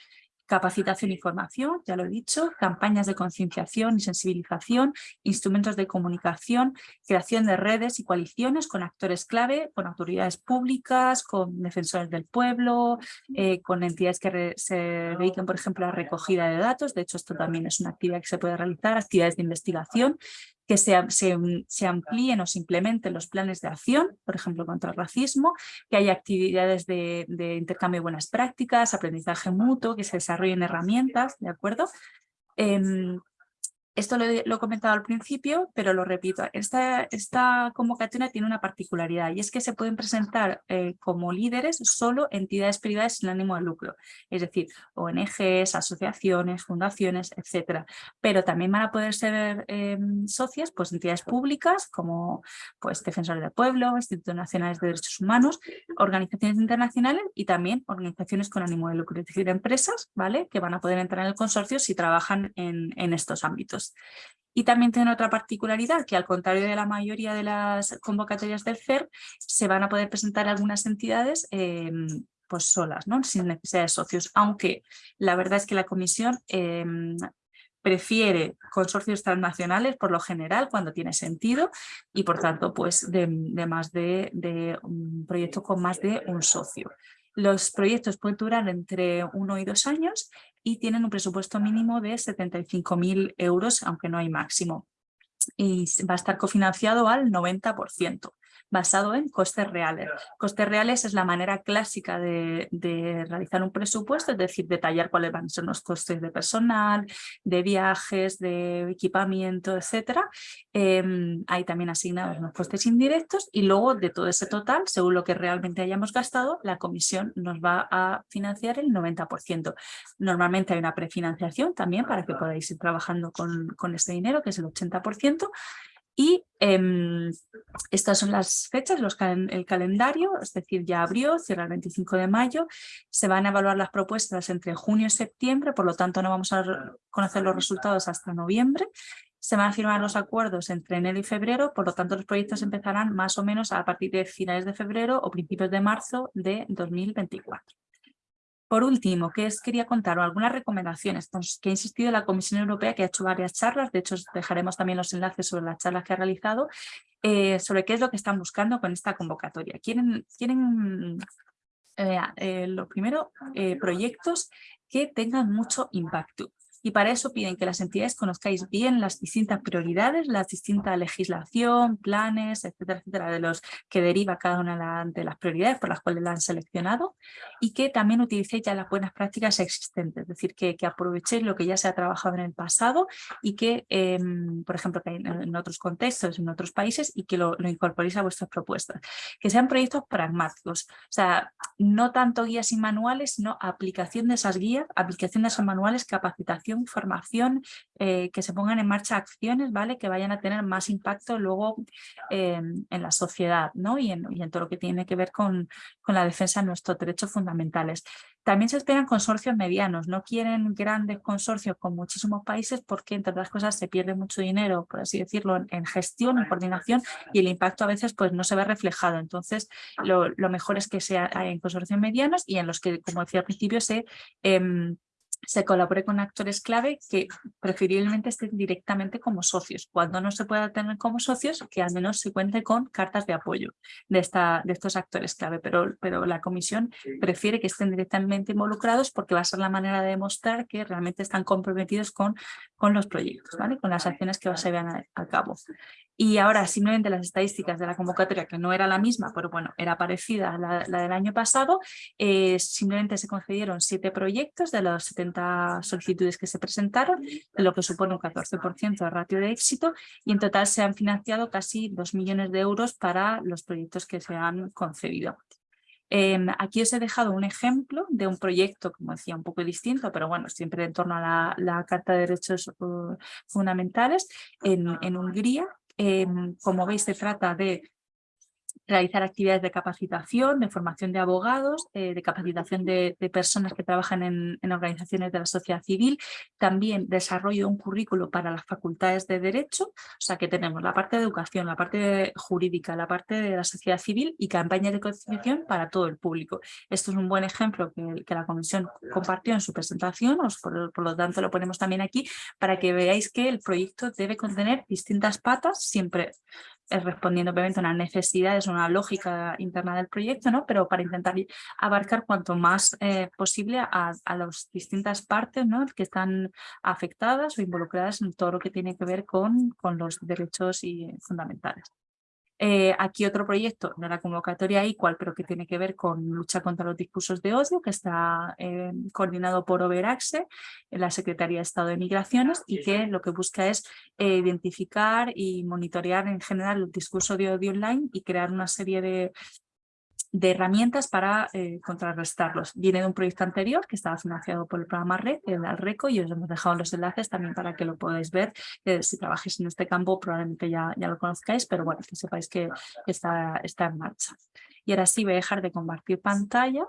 capacitación y formación, ya lo he dicho, campañas de concienciación y sensibilización, instrumentos de comunicación, creación de redes y coaliciones con actores clave, con autoridades públicas, con defensores del pueblo, eh, con entidades que se dediquen, por ejemplo, a recogida de datos, de hecho esto también es una actividad que se puede realizar, actividades de investigación, que se, se, amplíen o se implementen los planes de acción, por ejemplo, contra el racismo, que haya actividades de, intercambio de buenas prácticas, aprendizaje mutuo, que se desarrollen herramientas, ¿de acuerdo? Em, esto lo, he comentado al principio, pero lo repito. Esta, convocatoria tiene una particularidad y es que se pueden presentar eh, como líderes solo entidades privadas sin ánimo de lucro, es decir, ONGs, asociaciones, fundaciones, etcétera. Pero también van a poder ser em, socias pues, entidades públicas como pues, Defensores del Pueblo, Institutos Nacionales de Derechos Humanos, organizaciones internacionales y también organizaciones con ánimo de lucro, es decir, empresas ¿vale? que van a poder entrar en el consorcio si trabajan en estos ámbitos. Y también tiene otra particularidad, que al contrario de la mayoría de las convocatorias del CER, se van a poder presentar algunas entidades em, pues solas, ¿no? sin necesidad de socios, aunque la verdad es que la comisión em, prefiere consorcios transnacionales por lo general cuando tiene sentido y por tanto pues de, más de, de un proyecto con más de un socio. Los proyectos pueden durar entre uno y dos años y tienen un presupuesto mínimo de 75.000 euros, aunque no hay máximo. Y va a estar cofinanciado al 90% basado en costes reales. Costes reales es la manera clásica de, realizar un presupuesto, es decir, detallar cuáles van a ser los costes de personal, de viajes, de equipamiento, etc. Em, hay también asignados los costes indirectos y luego de todo ese total, según lo que realmente hayamos gastado, la comisión nos va a financiar el 90%. Normalmente hay una prefinanciación también para que podáis ir trabajando con, con este dinero, que es el 80%, y em, estas son las fechas, los el calendario, es decir, ya abrió, cierra el 25 de mayo. Se van a evaluar las propuestas entre junio y septiembre, por lo tanto no vamos a conocer los resultados hasta noviembre. Se van a firmar los acuerdos entre enero y febrero, por lo tanto los proyectos empezarán más o menos a partir de finales de febrero o principios de marzo de 2024. Por último, ¿qué os quería contar? Algunas recomendaciones pues, que ha insistido la Comisión Europea, que ha hecho varias charlas, de hecho dejaremos también los enlaces sobre las charlas que ha realizado, eh, sobre qué es lo que están buscando con esta convocatoria. Quieren, quieren eh, eh, lo primero, proyectos que tengan mucho impacto y para eso piden que las entidades conozcáis bien las distintas prioridades, la distinta legislación, planes, etcétera, etcétera, de los que deriva cada una de las prioridades por las cuales la han seleccionado y que también utilicéis ya las buenas prácticas existentes, es decir, que, que aprovechéis lo que ya se ha trabajado en el pasado y que, em, por ejemplo, que en, otros contextos, en otros países y que lo, lo incorporéis a vuestras propuestas. Que sean proyectos pragmáticos, o sea, no tanto guías y manuales, sino aplicación de esas guías, aplicación de esos manuales, capacitación formación, eh, que se pongan en marcha acciones ¿vale? que vayan a tener más impacto luego em, en la sociedad ¿no? y, en, todo lo que tiene que ver con, con la defensa de nuestros derechos fundamentales. También se esperan consorcios medianos, no quieren grandes consorcios con muchísimos países porque entre otras cosas se pierde mucho dinero, por así decirlo, en, gestión, en coordinación y el impacto a veces pues no se ve reflejado. Entonces lo, mejor es que sea en consorcios medianos y en los que, como decía al principio, se em, se colabore con actores clave que preferiblemente estén directamente como socios. Cuando no se pueda tener como socios, que al menos se cuente con cartas de apoyo de, esta, de estos actores clave, pero, pero la comisión prefiere que estén directamente involucrados porque va a ser la manera de demostrar que realmente están comprometidos con, con los proyectos, ¿vale? con las acciones que se vean a, cabo. Y ahora simplemente las estadísticas de la convocatoria, que no era la misma, pero bueno, era parecida a la, del año pasado, eh, simplemente se concedieron siete proyectos de los 70 solicitudes que se presentaron, lo que supone un 14% de ratio de éxito y en total se han financiado casi 2 millones de euros para los proyectos que se han concedido. Em, aquí os he dejado un ejemplo de un proyecto, como decía, un poco distinto, pero bueno, siempre en torno a la, Carta de Derechos uh, Fundamentales en, en Hungría. Em, como veis, se trata de realizar actividades de capacitación, de formación de abogados, eh, de capacitación de, personas que trabajan en, organizaciones de la sociedad civil, también desarrollo de un currículo para las facultades de Derecho, o sea que tenemos la parte de educación, la parte jurídica, la parte de la sociedad civil y campaña de concienciación para todo el público. Esto es un buen ejemplo que, la Comisión compartió en su presentación, por, por lo tanto lo ponemos también aquí para que veáis que el proyecto debe contener distintas patas, siempre respondiendo obviamente a una necesidad, es una lógica interna del proyecto, ¿no? pero para intentar abarcar cuanto más eh, posible a, las distintas partes ¿no? que están afectadas o involucradas en todo lo que tiene que ver con, con los derechos y fundamentales. Eh, aquí otro proyecto de la convocatoria igual, pero que tiene que ver con lucha contra los discursos de odio, que está eh, coordinado por Overaxe, la Secretaría de Estado de Migraciones, y que lo que busca es eh, identificar y monitorear en general el discurso de odio online y crear una serie de de herramientas para eh, contrarrestarlos. Viene de un proyecto anterior que estaba financiado por el programa RED, el Alreco, y os hemos dejado los enlaces también para que lo podáis ver. Eh, si trabajáis en este campo probablemente ya, ya lo conozcáis, pero bueno, que sepáis que está, está en marcha. Y ahora sí voy a dejar de compartir pantalla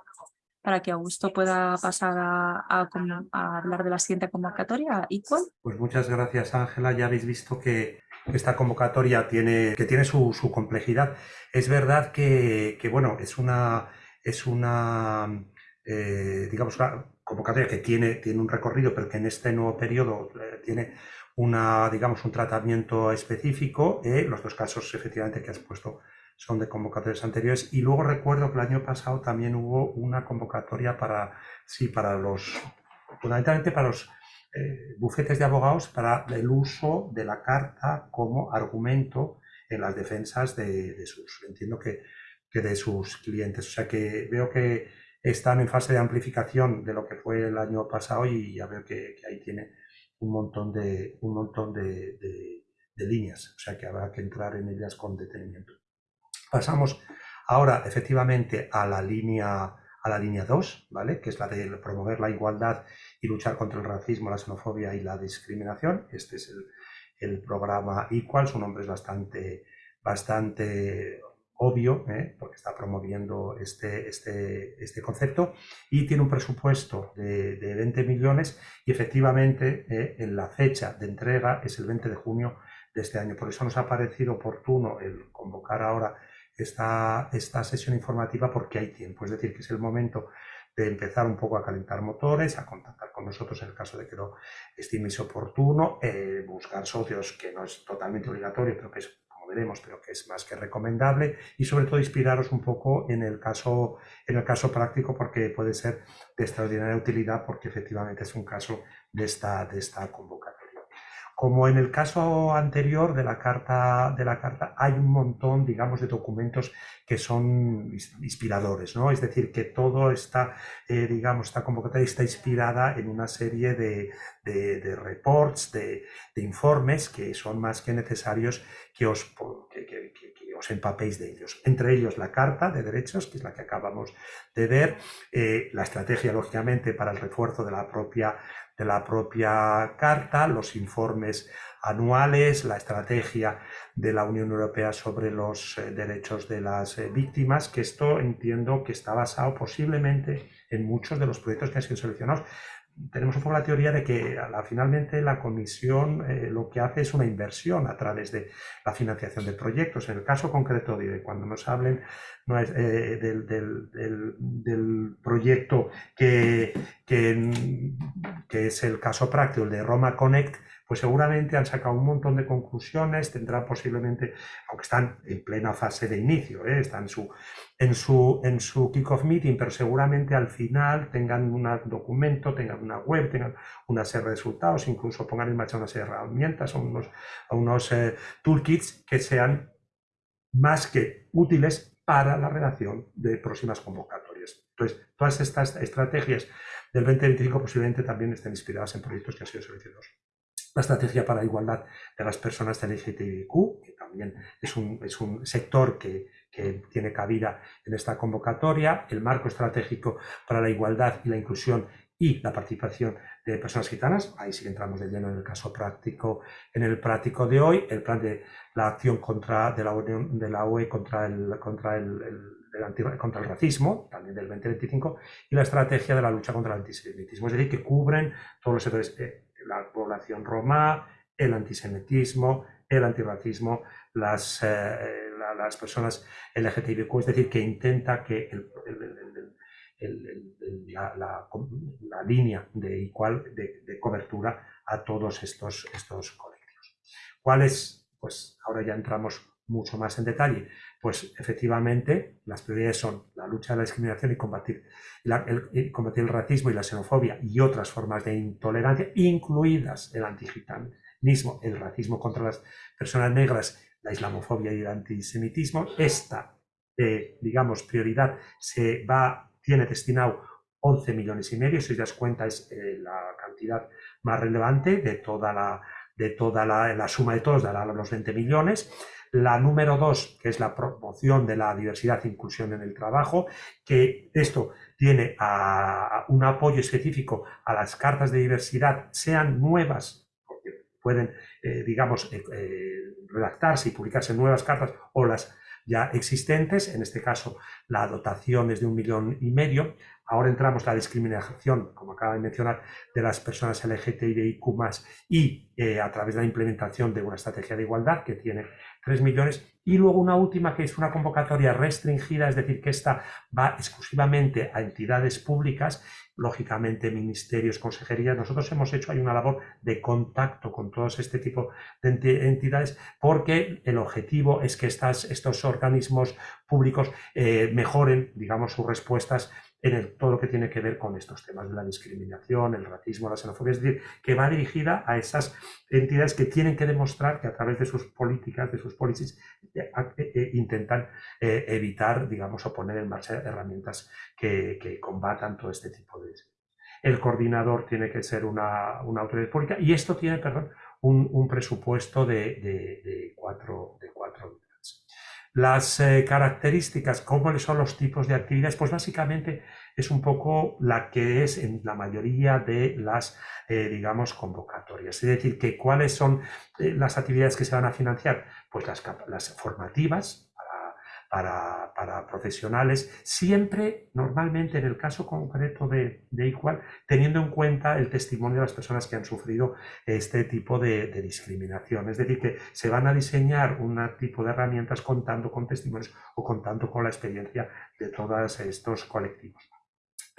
para que Augusto pueda pasar a, a hablar de la siguiente convocatoria. ¿Equal? Pues muchas gracias Ángela, ya habéis visto que esta convocatoria tiene, que tiene su, complejidad. Es verdad que, bueno, es una, es una eh, digamos, convocatoria que tiene, tiene un recorrido, pero que en este nuevo periodo eh, tiene una, digamos, un tratamiento específico. Eh, los dos casos, efectivamente, que has puesto son de convocatorias anteriores. Y luego recuerdo que el año pasado también hubo una convocatoria para, sí, para los, fundamentalmente para los eh, bufetes de abogados para el uso de la carta como argumento en las defensas de, sus, entiendo que, que, de sus clientes. O sea que veo que están en fase de amplificación de lo que fue el año pasado y ya veo que, ahí tiene un montón de, un montón de, de, líneas, o sea que habrá que entrar en ellas con detenimiento. Pasamos ahora efectivamente a la línea a la línea 2, ¿vale? que es la de promover la igualdad y luchar contra el racismo, la xenofobia y la discriminación. Este es el, programa Equal, su nombre es bastante, bastante obvio, ¿eh? porque está promoviendo este, este, este concepto, y tiene un presupuesto de, 20 millones y efectivamente ¿eh? en la fecha de entrega es el 20 de junio de este año. Por eso nos ha parecido oportuno el convocar ahora esta, esta sesión informativa porque hay tiempo, es decir, que es el momento de empezar un poco a calentar motores, a contactar con nosotros en el caso de que lo estiméis oportuno, eh, buscar socios que no es totalmente obligatorio, pero que es, como veremos, pero que es más que recomendable y sobre todo inspiraros un poco en el caso, en el caso práctico porque puede ser de extraordinaria utilidad porque efectivamente es un caso de esta, de esta convocatoria. Como en el caso anterior de la carta, de la carta hay un montón, digamos, de documentos que son inspiradores, ¿no? Es decir, que todo está, eh, digamos, esta convocatoria está inspirada en una serie de, de, reports, de, informes que son más que necesarios que os, que, os empapéis de ellos. Entre ellos la Carta de Derechos, que es la que acabamos de ver, eh, la estrategia, lógicamente, para el refuerzo de la propia de la propia Carta, los informes anuales, la estrategia de la Unión Europea sobre los eh, derechos de las eh, víctimas, que esto entiendo que está basado posiblemente en muchos de los proyectos que han sido seleccionados tenemos un poco la teoría de que finalmente la comisión eh, lo que hace es una inversión a través de la financiación de proyectos. En el caso concreto de cuando nos hablen eh, del, proyecto que, que, que, es el caso práctico, el de Roma Connect, pues seguramente han sacado un montón de conclusiones, tendrán posiblemente, aunque están en plena fase de inicio, ¿eh? están en su, en su, kick-off meeting, pero seguramente al final tengan un documento, tengan una web, tengan una serie de resultados, incluso pongan en marcha una serie de herramientas o unos, unos eh, toolkits que sean más que útiles para la redacción de próximas convocatorias. Entonces, todas estas estrategias del 2025 posiblemente también estén inspiradas en proyectos que han sido seleccionados la estrategia para la igualdad de las personas de LGTBIQ, que también es un, es un sector que, que tiene cabida en esta convocatoria, el marco estratégico para la igualdad y la inclusión y la participación de personas gitanas, ahí sí entramos de lleno en el caso práctico, en el práctico de hoy, el plan de la acción contra, de, la Unión, de la UE contra el, contra el, el, contra el racismo, también del 2025, y la estrategia de la lucha contra el antisemitismo, es decir, que cubren todos los sectores, eh, la población roma, el antisemitismo, el antirracismo, las, eh, las personas LGTBIQ, es decir, que intenta que la, la, línea de igual de, cobertura a todos estos, estos colectivos. ¿Cuáles? Pues ahora ya entramos mucho más en detalle. Pues efectivamente las prioridades son la lucha de la discriminación y combatir, el, combatir el racismo y la xenofobia y otras formas de intolerancia, incluidas el antigitanismo, el racismo contra las personas negras, la islamofobia y el antisemitismo. Esta, eh, digamos, prioridad se va tiene destinado 11 millones y medio, si os das cuenta es eh, la cantidad más relevante de toda la, de toda la, suma de todos, de los 20 millones. La número dos, que es la promoción de la diversidad e inclusión en el trabajo, que esto tiene un apoyo específico a las cartas de diversidad, sean nuevas, porque pueden, eh, digamos, eh, redactarse y publicarse nuevas cartas o las ya existentes, en este caso la dotación es de un millón y medio. Ahora entramos la discriminación, como acaba de mencionar, de las personas LGTBIQ+, y eh, a través de la implementación de una estrategia de igualdad que tiene 3 millones. Y luego una última que es una convocatoria restringida, es decir, que esta va exclusivamente a entidades públicas lógicamente ministerios, consejerías. Nosotros hemos hecho, hay una labor de contacto con todos este tipo de entidades porque el objetivo es que estas, estos organismos públicos eh, mejoren, digamos, sus respuestas en todo lo que tiene que ver con estos temas de la discriminación, el racismo, la xenofobia, es decir, que va dirigida a esas entidades que tienen que demostrar que a través de sus políticas, de sus policies, eh, eh, intentan evitar, digamos, o poner en marcha herramientas que, combatan todo este tipo de... El coordinador tiene que ser una, una autoridad pública y esto tiene, perdón, un, presupuesto de, de, cuatro, de cuatro Las eh, características, cómo son los tipos de actividades, pues básicamente es un poco la que es en la mayoría de las, eh, digamos, convocatorias. Es decir, que cuáles son eh, las actividades que se van a financiar, pues las, las formativas, para, para, profesionales, siempre, normalmente en el caso concreto de, de Igual, teniendo en cuenta el testimonio de las personas que han sufrido este tipo de, de, discriminación. Es decir, que se van a diseñar un tipo de herramientas contando con testimonios o contando con la experiencia de todos estos colectivos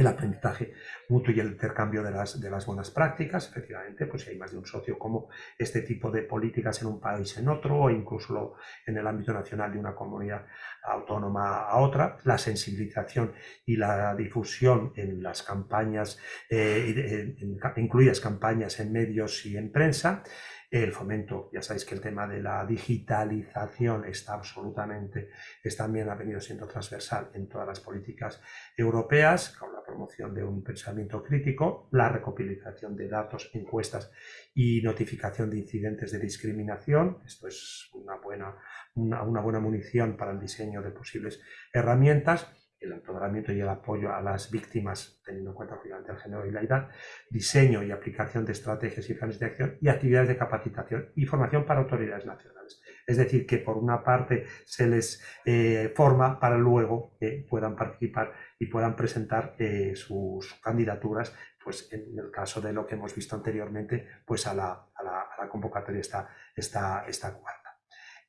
el aprendizaje mutuo y el intercambio de las, de las buenas prácticas. Efectivamente, pues si hay más de un socio, como este tipo de políticas en un país en otro, o incluso en el ámbito nacional de una comunidad autónoma a otra. La sensibilización y la difusión en las campañas, eh, incluidas campañas en medios y en prensa. El fomento, ya sabéis que el tema de la digitalización está absolutamente, es también ha venido siendo transversal en todas las políticas europeas, con la promoción de un pensamiento crítico, la recopilación de datos, encuestas y notificación de incidentes de discriminación. Esto es una buena, una, una buena munición para el diseño de posibles herramientas el empoderamiento y el apoyo a las víctimas, teniendo en cuenta obviamente el género y la edad, diseño y aplicación de estrategias y planes de acción y actividades de capacitación y formación para autoridades nacionales. Es decir, que por una parte se les eh, forma para luego que puedan participar y puedan presentar eh, sus candidaturas, pues en el caso de lo que hemos visto anteriormente, pues a la, a la, convocatoria está, está, está.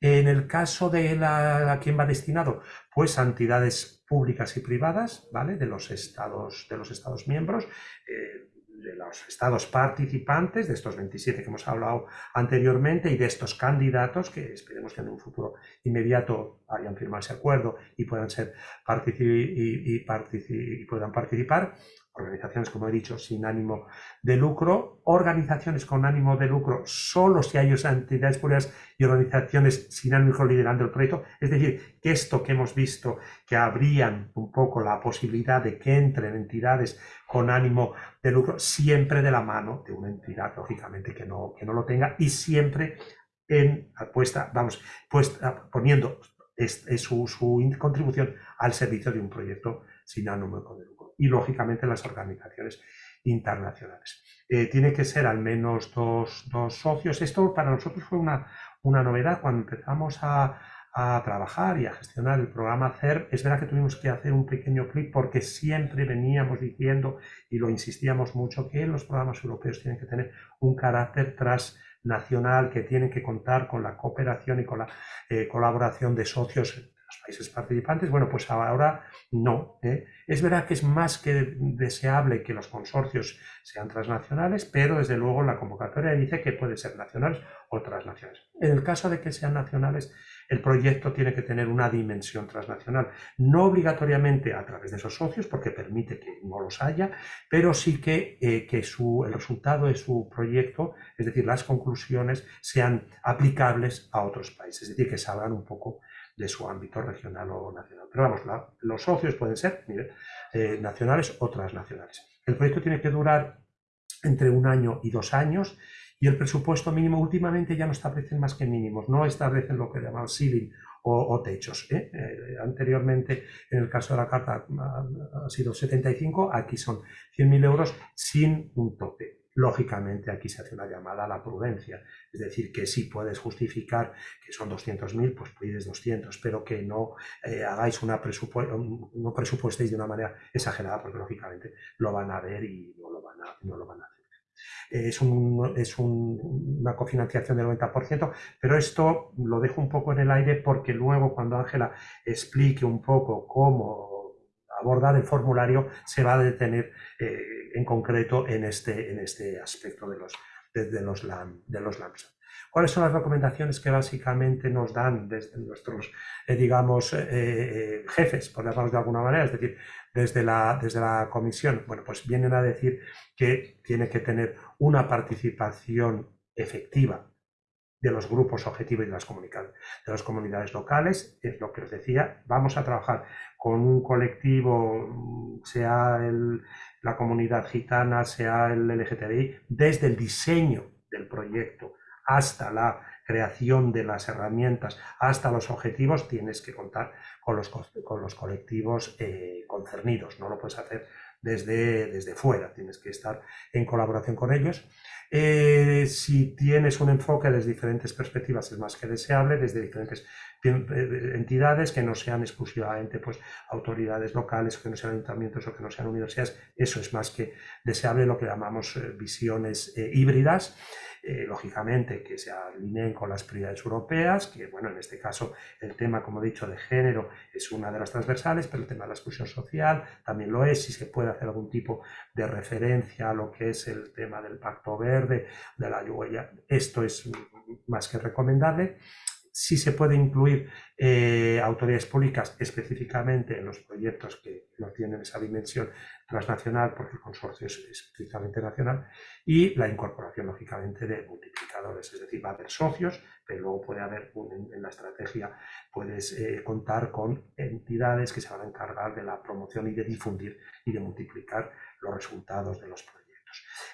En el caso de la, a quién va destinado, pues a entidades públicas y privadas, ¿vale? De los estados, de los estados miembros, eh, de los estados participantes, de estos 27 que hemos hablado anteriormente, y de estos candidatos que esperemos que en un futuro inmediato hayan firmado ese acuerdo y puedan, ser y, y puedan participar, organizaciones, como he dicho, sin ánimo de lucro, organizaciones con ánimo de lucro solo si hay entidades públicas y organizaciones sin ánimo de lucro liderando el proyecto. Es decir, que esto que hemos visto, que habrían un poco la posibilidad de que entren entidades con ánimo de lucro, siempre de la mano de una entidad, lógicamente, que no, que no lo tenga y siempre en puesta, vamos, puesta, poniendo su, su, contribución al servicio de un proyecto sin ánimo de lucro. Y lógicamente las organizaciones internacionales. Eh, tiene que ser al menos dos, dos, socios. Esto para nosotros fue una, una novedad cuando empezamos a, a trabajar y a gestionar el programa CER, es verdad que tuvimos que hacer un pequeño clic porque siempre veníamos diciendo y lo insistíamos mucho que los programas europeos tienen que tener un carácter transnacional, que tienen que contar con la cooperación y con la eh, colaboración de socios los países participantes. Bueno, pues ahora no. ¿eh? Es verdad que es más que deseable que los consorcios sean transnacionales, pero desde luego la convocatoria dice que pueden ser nacionales o transnacionales. En el caso de que sean nacionales, el proyecto tiene que tener una dimensión transnacional, no obligatoriamente a través de esos socios, porque permite que no los haya, pero sí que, eh, que su, el resultado de su proyecto, es decir, las conclusiones, sean aplicables a otros países, es decir, que salgan un poco de su ámbito regional o nacional. Pero vamos, los socios pueden ser eh, nacionales o transnacionales. El proyecto tiene que durar entre un año y dos años y el presupuesto mínimo últimamente ya no establecen más que mínimos, no establecen lo que llaman ceiling o, techos. ¿eh? Eh, anteriormente, en el caso de la carta, ha, sido 75, aquí son 100.000 euros sin un tope. Lógicamente, aquí se hace una llamada a la prudencia, es decir, que si puedes justificar que son 200.000, pues pides 200, pero que no eh, hagáis una presupuesto, no presupuestéis de una manera exagerada, porque lógicamente lo van a ver y no lo van a, no lo van a hacer. Es, una cofinanciación del 90%, pero esto lo dejo un poco en el aire porque luego cuando Ángela explique un poco cómo abordar el formulario, se va a detener eh, en concreto en este, en este aspecto de los, de, los, de los LAMS. ¿Cuáles son las recomendaciones que básicamente nos dan desde nuestros, eh, digamos, eh, jefes, por llamarlos de alguna manera? Es decir, desde la, desde la comisión, bueno, pues vienen a decir que tiene que tener una participación efectiva de los grupos objetivos y de las, de las comunidades locales, es lo que os decía, vamos a trabajar con un colectivo, sea la comunidad gitana, sea el LGTBI, desde el diseño del proyecto hasta la creación de las herramientas hasta los objetivos, tienes que contar con los, con los colectivos eh, concernidos. No lo puedes hacer desde, desde fuera, tienes que estar en colaboración con ellos. Eh, si tienes un enfoque desde diferentes perspectivas es más que deseable, desde diferentes entidades que no sean exclusivamente pues, autoridades locales, que no sean ayuntamientos o que no sean universidades, eso es más que deseable, lo que llamamos visiones híbridas. Eh, lógicamente que se alineen con las prioridades europeas, que bueno, en este caso el tema, como he dicho, de género es una de las transversales, pero el tema de la exclusión social también lo es, si se puede hacer algún tipo de referencia a lo que es el tema del pacto verde, de la huella, esto es más que recomendable si se puede incluir eh, autoridades públicas específicamente en los proyectos que no tienen esa dimensión transnacional, porque el consorcio es estrictamente nacional, y la incorporación, lógicamente, de multiplicadores, es decir, va a haber socios, pero luego puede haber, en, la estrategia, puedes eh, contar con entidades que se van a encargar de la promoción y de difundir y de multiplicar los resultados de los proyectos.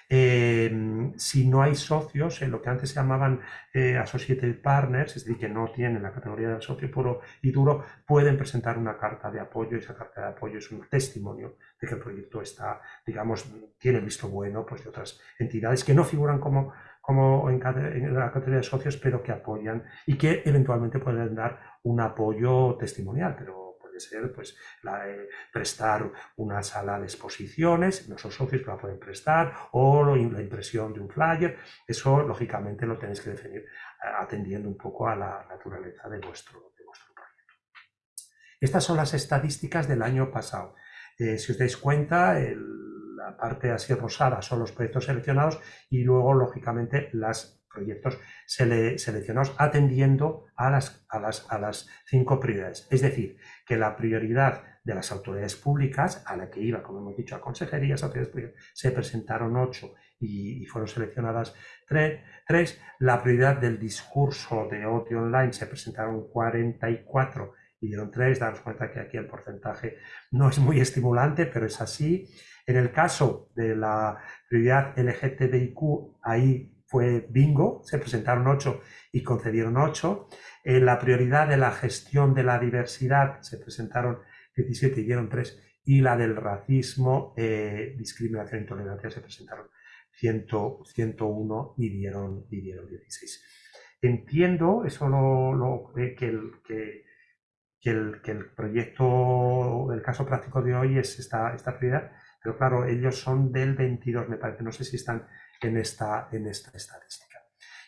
Em, si no hay socios, en lo que antes se llamaban eh, associated partners, es decir, que no tienen la categoría de socio puro y duro, pueden presentar una carta de apoyo. Y esa carta de apoyo es un testimonio de que el proyecto está, digamos, tiene visto bueno pues, de otras entidades que no figuran como, como en, en la categoría de socios, pero que apoyan y que eventualmente pueden dar un apoyo testimonial, pero ser pues, prestar una sala de exposiciones, nuestros socios la pueden prestar, o la impresión de un flyer, eso lógicamente lo tenéis que definir eh, atendiendo un poco a la naturaleza de vuestro, de vuestro proyecto. Estas son las estadísticas del año pasado. Eh, si os dais cuenta, la parte así rosada son los proyectos seleccionados y luego, lógicamente, las proyectos seleccionados atendiendo a las, a, las, a las cinco prioridades. Es decir, que la prioridad de las autoridades públicas, a la que iba, como hemos dicho, a consejerías, autoridades públicas, se presentaron ocho y, fueron seleccionadas tres, tres. La prioridad del discurso de odio online se presentaron 44 y dieron tres. Daros cuenta que aquí el porcentaje no es muy estimulante, pero es así. En el caso de la prioridad LGTBIQ, ahí fue bingo, se presentaron ocho y concedieron ocho. En la prioridad de la gestión de la diversidad se presentaron 17 y dieron tres. Y la del racismo, eh, discriminación e intolerancia se presentaron 101 y dieron, y dieron 16. Entiendo, eso lo, que, el, que, el, que, el, proyecto, el caso práctico de hoy es esta, esta prioridad, pero claro, ellos son del 22, me parece, no sé si están en esta, en esta estadística.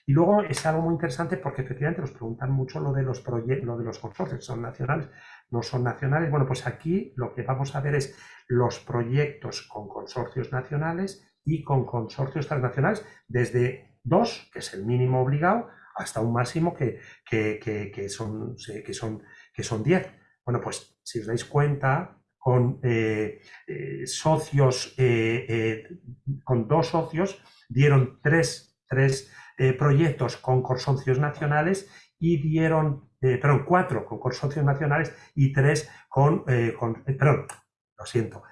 Y luego es algo muy interesante porque efectivamente nos preguntan mucho lo de los, lo de los consorcios, son nacionales, no son nacionales. Bueno, pues aquí lo que vamos a ver es los proyectos con consorcios nacionales y con consorcios transnacionales, desde dos, que es el mínimo obligado, hasta un máximo que, que, son, que, son, que son 10. Bueno, pues si os dais cuenta, con eh, eh, socios, eh, con dos socios, dieron tres, proyectos con consorcios nacionales y dieron, perdón, cuatro con consorcios nacionales y tres con, con perdón, lo siento,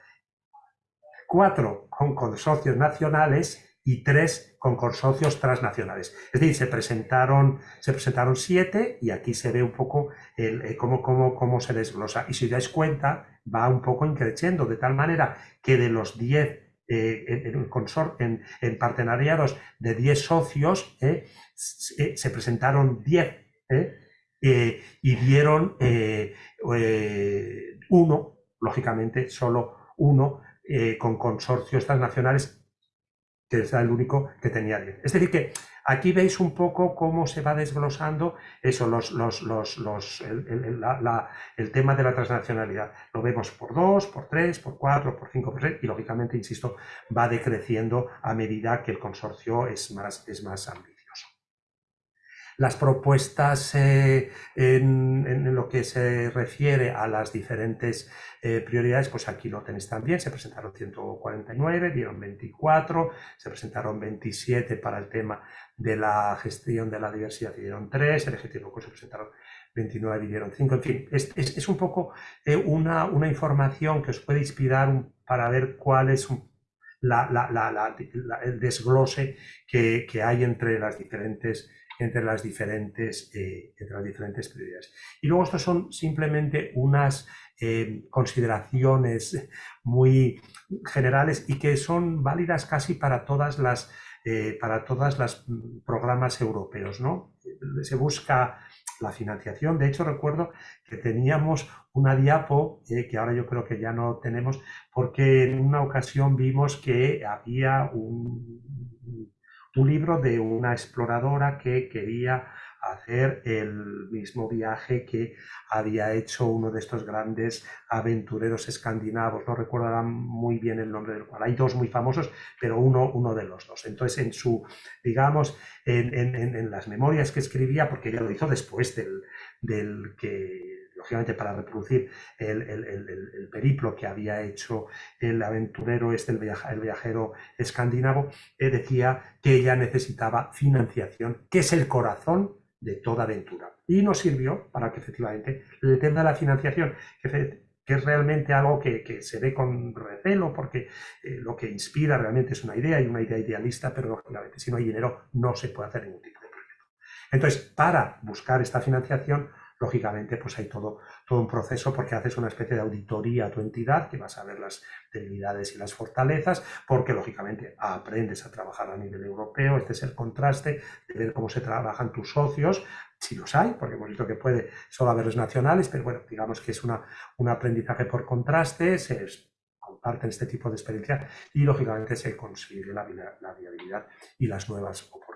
cuatro con consorcios nacionales y tres con consorcios transnacionales. Es decir, se presentaron, se presentaron siete y aquí se ve un poco el, eh, cómo, cómo, cómo, se desglosa. Y si os dais cuenta, va un poco increciendo, de tal manera que de los diez eh, en, en, en, partenariados de diez socios, eh, se, presentaron diez y dieron uno, lógicamente, solo uno con consorcios transnacionales que es el único que tenía 10. Es decir, que aquí veis un poco cómo se va desglosando eso, los, los, los, el, tema de la transnacionalidad. Lo vemos por 2, por 3, por 4, por 5, por 6 y lógicamente, insisto, va decreciendo a medida que el consorcio es más, es más ambicioso. Las propuestas eh, en, lo que se refiere a las diferentes eh, prioridades, pues aquí lo tenéis también, se presentaron 149, dieron 24, se presentaron 27 para el tema de la gestión de la diversidad y dieron 3, el ejecutivo se presentaron 29 y dieron 5, en fin, es, un poco eh, una, una, información que os puede inspirar para ver cuál es el desglose que, que hay entre las diferentes entre las diferentes, eh, entre las diferentes prioridades. Y luego estos son simplemente unas eh, consideraciones muy generales y que son válidas casi para todas las eh, para mm, programas europeos. ¿no? Se busca la financiación. De hecho, recuerdo que teníamos una diapo, que ahora yo creo que ya no tenemos, porque en una ocasión vimos que había un, un libro de una exploradora que quería hacer el mismo viaje que había hecho uno de estos grandes aventureros escandinavos. No recuerdo muy bien el nombre del cual. Hay dos muy famosos, pero uno, uno de los dos. Entonces, en su, digamos, en, las memorias que escribía, porque ella lo hizo después del, del que lógicamente para reproducir el, periplo que había hecho el aventurero este, el, viajero escandinavo, eh, decía que ella necesitaba financiación, que es el corazón de toda aventura. Y nos sirvió para que efectivamente el tema de la financiación, que, es realmente algo que, se ve con recelo, porque eh, lo que inspira realmente es una idea y una idea idealista, pero lógicamente si no hay dinero no se puede hacer ningún tipo de proyecto. Entonces, para buscar esta financiación, lógicamente pues hay todo, todo un proceso porque haces una especie de auditoría a tu entidad que vas a ver las debilidades y las fortalezas porque lógicamente aprendes a trabajar a nivel europeo, este es el contraste de ver cómo se trabajan tus socios, si los hay, porque hemos visto que puede solo haberlos nacionales, pero bueno, digamos que es una, un aprendizaje por contraste, se comparten este tipo de experiencia y lógicamente se consigue la, la viabilidad y las nuevas oportunidades.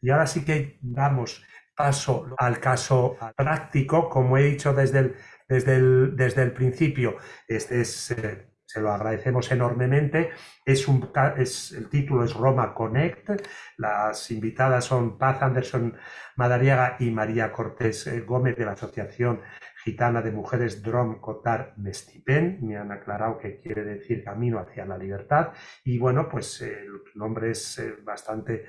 Y ahora sí que damos paso al caso práctico, como he dicho desde el, desde el, desde el principio, este es, eh, se lo agradecemos enormemente. Es un, es, el título es Roma Connect. Las invitadas son Paz Anderson Madariaga y María Cortés eh, Gómez de la Asociación Gitana de Mujeres Drom Cotar Mestipen, me han aclarado que quiere decir camino hacia la libertad y bueno, pues el nombre es eh, bastante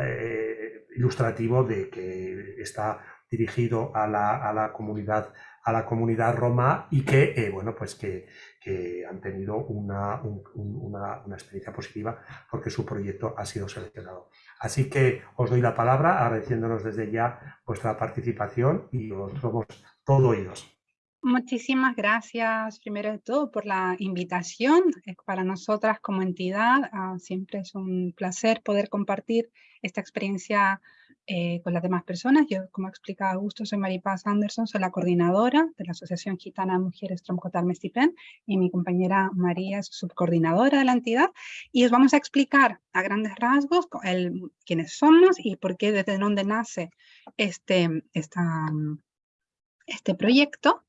eh, ilustrativo de que está dirigido a la, a la comunidad a la comunidad roma y que, eh, bueno, pues que, que, han tenido una, una, una, experiencia positiva porque su proyecto ha sido seleccionado. Así que os doy la palabra agradeciéndonos desde ya vuestra participación y os somos todo oídos. Muchísimas gracias, primero de todo, por la invitación. Para nosotras como entidad ah, siempre es un placer poder compartir esta experiencia eh, con las demás personas. Yo, como ha explicado Augusto, soy Maripaz Anderson, soy la coordinadora de la Asociación Gitana Mujeres Tromcotar Mestipen y mi compañera María es subcoordinadora de la entidad. Y os vamos a explicar a grandes rasgos el, quiénes somos y por qué, desde dónde nace este, esta, este proyecto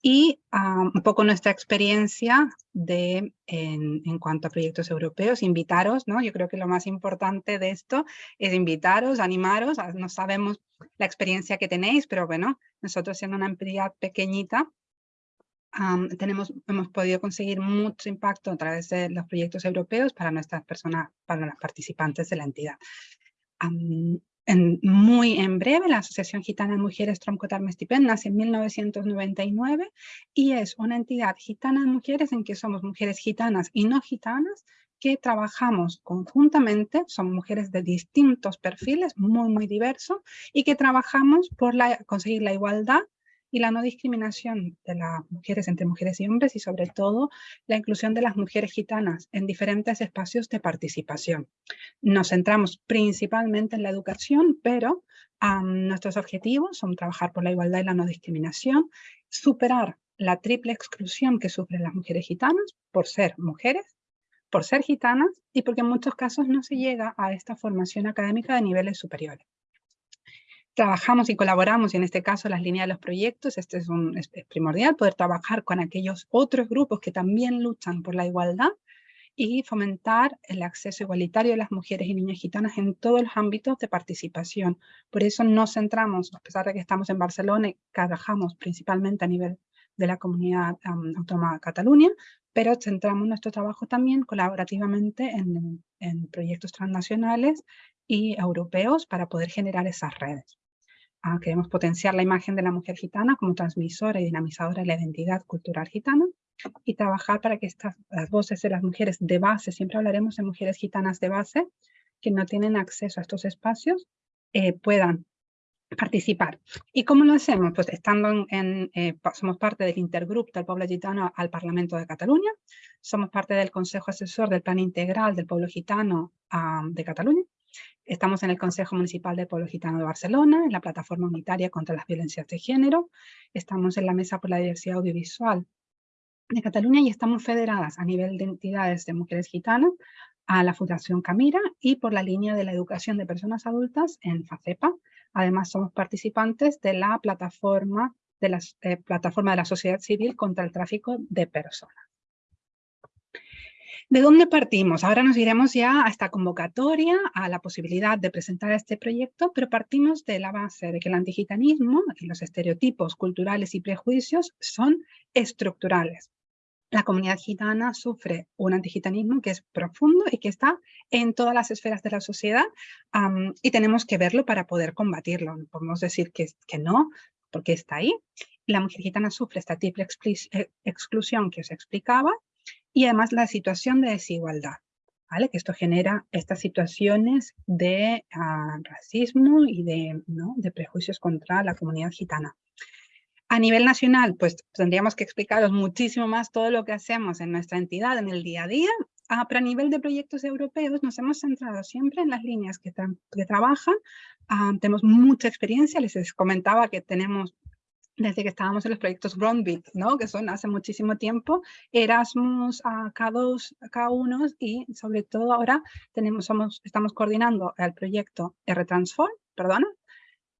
y ah, un poco nuestra experiencia de, en, en, cuanto a proyectos europeos, invitaros, ¿no? Yo creo que lo más importante de esto es invitaros, animaros, ah, no sabemos la experiencia que tenéis, pero bueno, nosotros siendo una entidad pequeñita, tenemos, hemos podido conseguir mucho impacto a través de los proyectos europeos para nuestras personas, para las participantes de la entidad muy en breve, la Asociación Gitana Mujeres Tromcotar Mestipen nace en 1999 y es una entidad gitana mujeres en que somos mujeres gitanas y no gitanas que trabajamos conjuntamente, son mujeres de distintos perfiles, muy, muy diversos, y que trabajamos por conseguir la igualdad y la no discriminación de las mujeres entre mujeres y hombres y sobre todo la inclusión de las mujeres gitanas en diferentes espacios de participación. Nos centramos principalmente en la educación, pero nuestros objetivos son trabajar por la igualdad y la no discriminación, superar la triple exclusión que sufren las mujeres gitanas por ser mujeres, por ser gitanas y porque en muchos casos no se llega a esta formación académica de niveles superiores trabajamos y colaboramos, y en este caso las líneas de los proyectos, este es, un, es primordial, poder trabajar con aquellos otros grupos que también luchan por la igualdad y fomentar el acceso igualitario de las mujeres y niñas gitanas en todos los ámbitos de participación. Por eso nos centramos, a pesar de que estamos en Barcelona y trabajamos principalmente a nivel de la comunidad autónoma de Cataluña, pero centramos nuestro trabajo también colaborativamente en, en proyectos transnacionales y europeos para poder generar esas redes. Ah, queremos potenciar la imagen de la mujer gitana como transmisora y dinamizadora de la identidad cultural gitana y trabajar para que estas, las voces de las mujeres de base, siempre hablaremos de mujeres gitanas de base, que no tienen acceso a estos espacios, eh, puedan participar. ¿Y cómo lo hacemos? Pues estando en, eh, somos parte del intergrupo del pueblo gitano al Parlamento de Cataluña, somos parte del Consejo Asesor del Plan Integral del Pueblo Gitano ah, de Cataluña, Estamos en el Consejo Municipal del Pueblo Gitano de Barcelona, en la Plataforma Unitaria contra las Violencias de Género. Estamos en la Mesa por la Diversidad Audiovisual de Cataluña y estamos federadas a nivel de entidades de mujeres gitanas a la Fundación Camira y por la línea de la educación de personas adultas en FACEPA. Además, somos participantes de la plataforma de, la, eh, plataforma de la sociedad civil contra el tráfico de personas. ¿De dónde partimos? Ahora nos iremos ya a esta convocatoria, a la posibilidad de presentar este proyecto, pero partimos de la base de que el antigitanismo y los estereotipos culturales y prejuicios son estructurales. La comunidad gitana sufre un antigitanismo que es profundo y que está en todas las esferas de la sociedad y tenemos que verlo para poder combatirlo. No podemos decir que, que no, porque está ahí. La mujer gitana sufre esta triple eh, exclusión que os explicaba y además la situación de desigualdad, ¿vale? Que esto genera estas situaciones de ah, racismo y de, ¿no? de prejuicios contra la comunidad gitana. A nivel nacional, pues tendríamos que explicaros muchísimo más todo lo que hacemos en nuestra entidad, en el día a día, ah, pero a nivel de proyectos europeos nos hemos centrado siempre en las líneas que, que trabajan. Ah, tenemos mucha experiencia, les comentaba que tenemos desde que estábamos en los proyectos Groundbeat, ¿no? que son hace muchísimo tiempo, Erasmus a K2, K1 y sobre todo ahora tenemos, somos, estamos coordinando el proyecto R-Transform, perdona,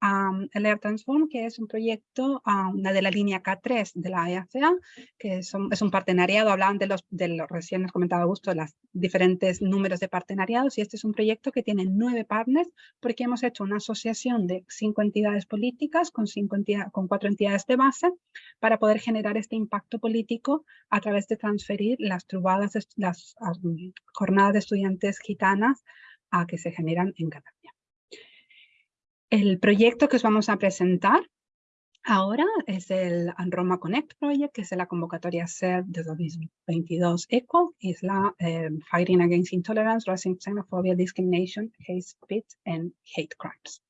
el Air Transform, que es un proyecto de la línea K3 de la EACA, que es un, partenariado, hablaban de los, de los recién nos comentaba Augusto, los diferentes números de partenariados, y este es un proyecto que tiene nueve partners, porque hemos hecho una asociación de cinco entidades políticas con, cinco con cuatro entidades de base, para poder generar este impacto político a través de transferir las trubadas, las jornadas de estudiantes gitanas a que se generan en Cataluña. El proyecto que os vamos a presentar ahora es el Roma Connect Project, que es la convocatoria SER de 2022 ECO, es la eh, Fighting Against Intolerance, Racism, Xenophobia, Discrimination, Hate Speech and Hate Crimes.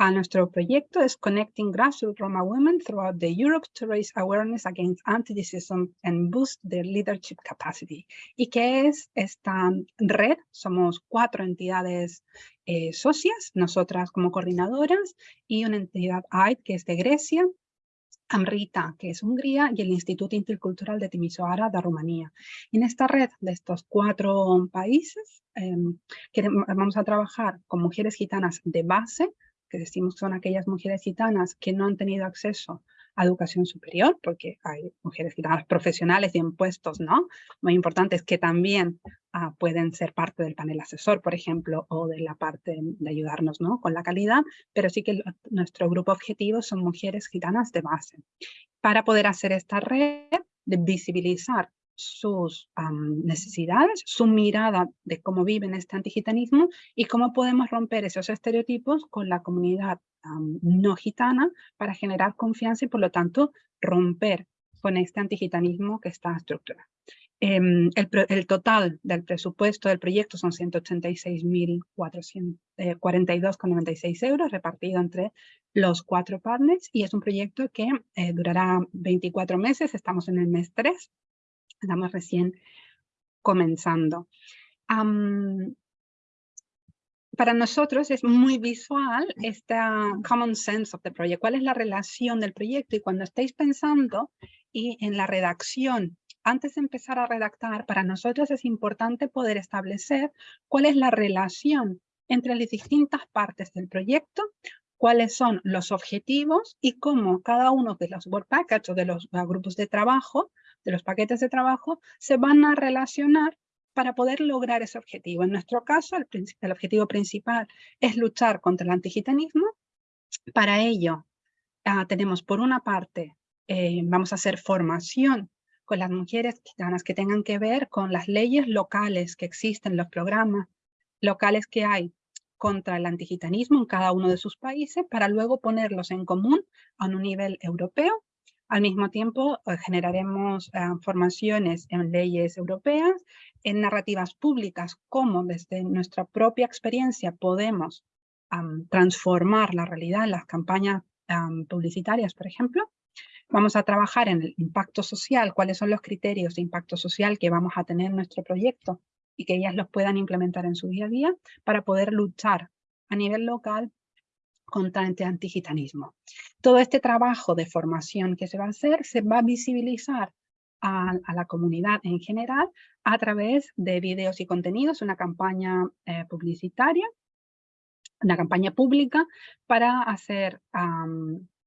A nuestro proyecto es Connecting Grassroots Roma Women throughout the Europe to raise awareness against anti-racism and boost their leadership capacity. ¿Y qué es esta red? Somos cuatro entidades eh, socias, nosotras como coordinadoras, y una entidad AID que es de Grecia, AMRITA, que es Hungría, y el Instituto Intercultural de Timisoara de Rumanía. En esta red de estos cuatro países, em, vamos a trabajar con mujeres gitanas de base, que decimos son aquellas mujeres gitanas que no han tenido acceso educación superior, porque hay mujeres gitanas profesionales y en puestos, ¿no? Muy importantes que también ah, pueden ser parte del panel asesor, por ejemplo, o de la parte de ayudarnos, ¿no? Con la calidad, pero sí que nuestro grupo objetivo son mujeres gitanas de base. Para poder hacer esta red, de visibilizar sus necesidades, su mirada de cómo viven este antigitanismo y cómo podemos romper esos estereotipos con la comunidad no gitana para generar confianza y por lo tanto romper con este antigitanismo que está estructurado. Em, el, total del presupuesto del proyecto son 186.442,96 eh, euros repartido entre los cuatro partners y es un proyecto que eh, durará 24 meses, estamos en el mes 3 Estamos recién comenzando. para nosotros es muy visual esta common sense of the project. ¿Cuál es la relación del proyecto? Y cuando estáis pensando y en la redacción, antes de empezar a redactar, para nosotros es importante poder establecer cuál es la relación entre las distintas partes del proyecto, cuáles son los objetivos y cómo cada uno de los work packages o de los grupos de trabajo de los paquetes de trabajo se van a relacionar para poder lograr ese objetivo. En nuestro caso, el, objetivo principal es luchar contra el antigitanismo. Para ello, ah, tenemos por una parte, eh, vamos a hacer formación con las mujeres gitanas que tengan que ver con las leyes locales que existen, los programas locales que hay contra el antigitanismo en cada uno de sus países, para luego ponerlos en común a un nivel europeo al mismo tiempo, eh, generaremos eh, formaciones en leyes europeas, en narrativas públicas, cómo desde nuestra propia experiencia podemos transformar la realidad en las campañas publicitarias, por ejemplo. Vamos a trabajar en el impacto social, cuáles son los criterios de impacto social que vamos a tener en nuestro proyecto y que ellas los puedan implementar en su día a día para poder luchar a nivel local contra el antigitanismo. Todo este trabajo de formación que se va a hacer se va a visibilizar a, la comunidad en general a través de videos y contenidos, una campaña eh, publicitaria, una campaña pública para, hacer,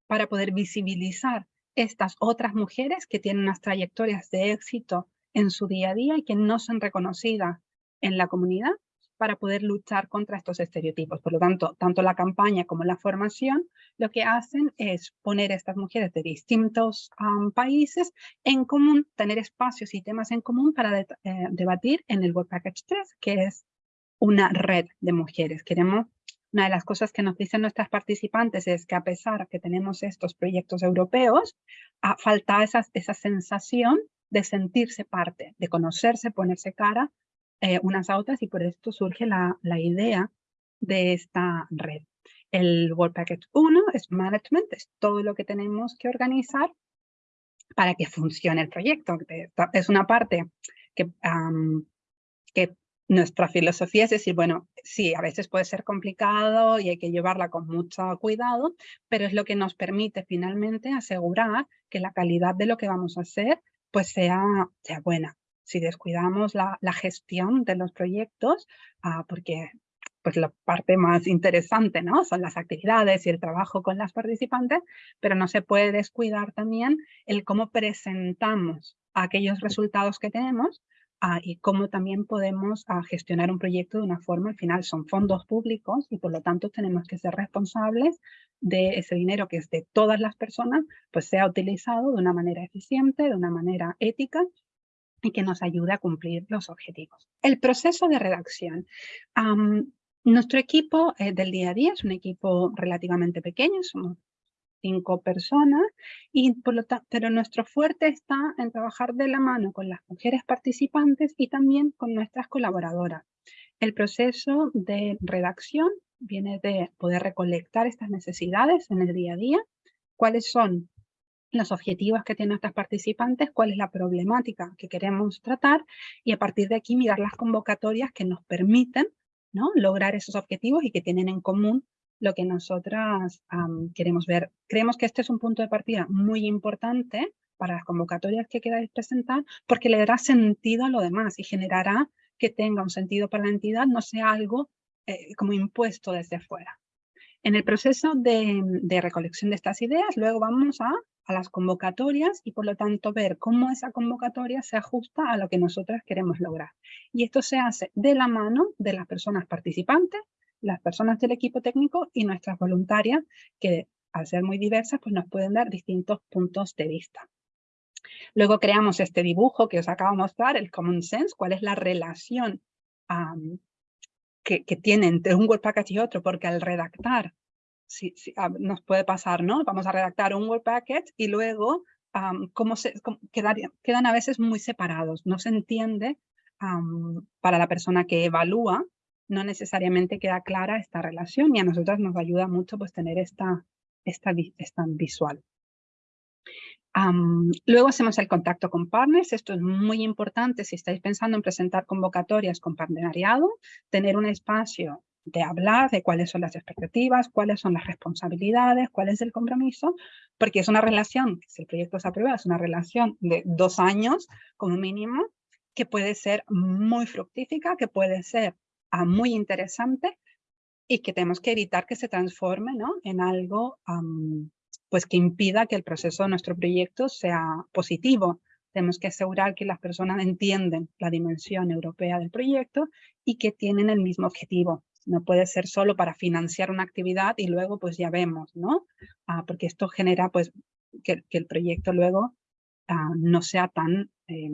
para poder visibilizar estas otras mujeres que tienen unas trayectorias de éxito en su día a día y que no son reconocidas en la comunidad para poder luchar contra estos estereotipos. Por lo tanto, tanto la campaña como la formación lo que hacen es poner a estas mujeres de distintos países en común, tener espacios y temas en común para eh, debatir en el World Package 3, que es una red de mujeres. Queremos, una de las cosas que nos dicen nuestras participantes es que a pesar que tenemos estos proyectos europeos, falta esa, esa sensación de sentirse parte, de conocerse, ponerse cara eh, unas a otras y por esto surge la, la idea de esta red. El World Package 1 es management, es todo lo que tenemos que organizar para que funcione el proyecto. Es una parte que, que nuestra filosofía es decir, bueno, sí, a veces puede ser complicado y hay que llevarla con mucho cuidado, pero es lo que nos permite finalmente asegurar que la calidad de lo que vamos a hacer pues sea, sea buena si descuidamos la, gestión de los proyectos, ah, porque pues la parte más interesante ¿no? son las actividades y el trabajo con las participantes, pero no se puede descuidar también el cómo presentamos aquellos resultados que tenemos ah, y cómo también podemos ah, gestionar un proyecto de una forma, al final son fondos públicos y por lo tanto tenemos que ser responsables de ese dinero que es de todas las personas, pues sea utilizado de una manera eficiente, de una manera ética y que nos ayude a cumplir los objetivos. El proceso de redacción. Nuestro equipo eh, del día a día es un equipo relativamente pequeño, somos cinco personas, y por lo pero nuestro fuerte está en trabajar de la mano con las mujeres participantes y también con nuestras colaboradoras. El proceso de redacción viene de poder recolectar estas necesidades en el día a día, cuáles son los objetivos que tienen nuestras participantes, cuál es la problemática que queremos tratar y a partir de aquí mirar las convocatorias que nos permiten ¿no? lograr esos objetivos y que tienen en común lo que nosotras queremos ver. Creemos que este es un punto de partida muy importante para las convocatorias que queráis presentar porque le dará sentido a lo demás y generará que tenga un sentido para la entidad, no sea algo eh, como impuesto desde fuera. En el proceso de, recolección de estas ideas, luego vamos a, las convocatorias y por lo tanto ver cómo esa convocatoria se ajusta a lo que nosotros queremos lograr. Y esto se hace de la mano de las personas participantes, las personas del equipo técnico y nuestras voluntarias, que al ser muy diversas, pues nos pueden dar distintos puntos de vista. Luego creamos este dibujo que os acabo de mostrar, el Common Sense, cuál es la relación que, que, tiene entre un Word Package y otro, porque al redactar, si, nos puede pasar, ¿no? Vamos a redactar un Word Package y luego cómo se, quedan a veces muy separados, no se entiende para la persona que evalúa no necesariamente queda clara esta relación y a nosotras nos ayuda mucho pues tener esta, esta, esta visual. Luego hacemos el contacto con partners, esto es muy importante si estáis pensando en presentar convocatorias con partenariado, tener un espacio de hablar de cuáles son las expectativas, cuáles son las responsabilidades, cuál es el compromiso, porque es una relación, si el proyecto se aprueba, es una relación de dos años como mínimo, que puede ser muy fructífica, que puede ser muy interesante y que tenemos que evitar que se transforme ¿no? en algo pues que impida que el proceso de nuestro proyecto sea positivo. Tenemos que asegurar que las personas entienden la dimensión europea del proyecto y que tienen el mismo objetivo. No puede ser solo para financiar una actividad y luego pues ya vemos, ¿no? Ah, porque esto genera pues que, el proyecto luego ah, no sea tan eh,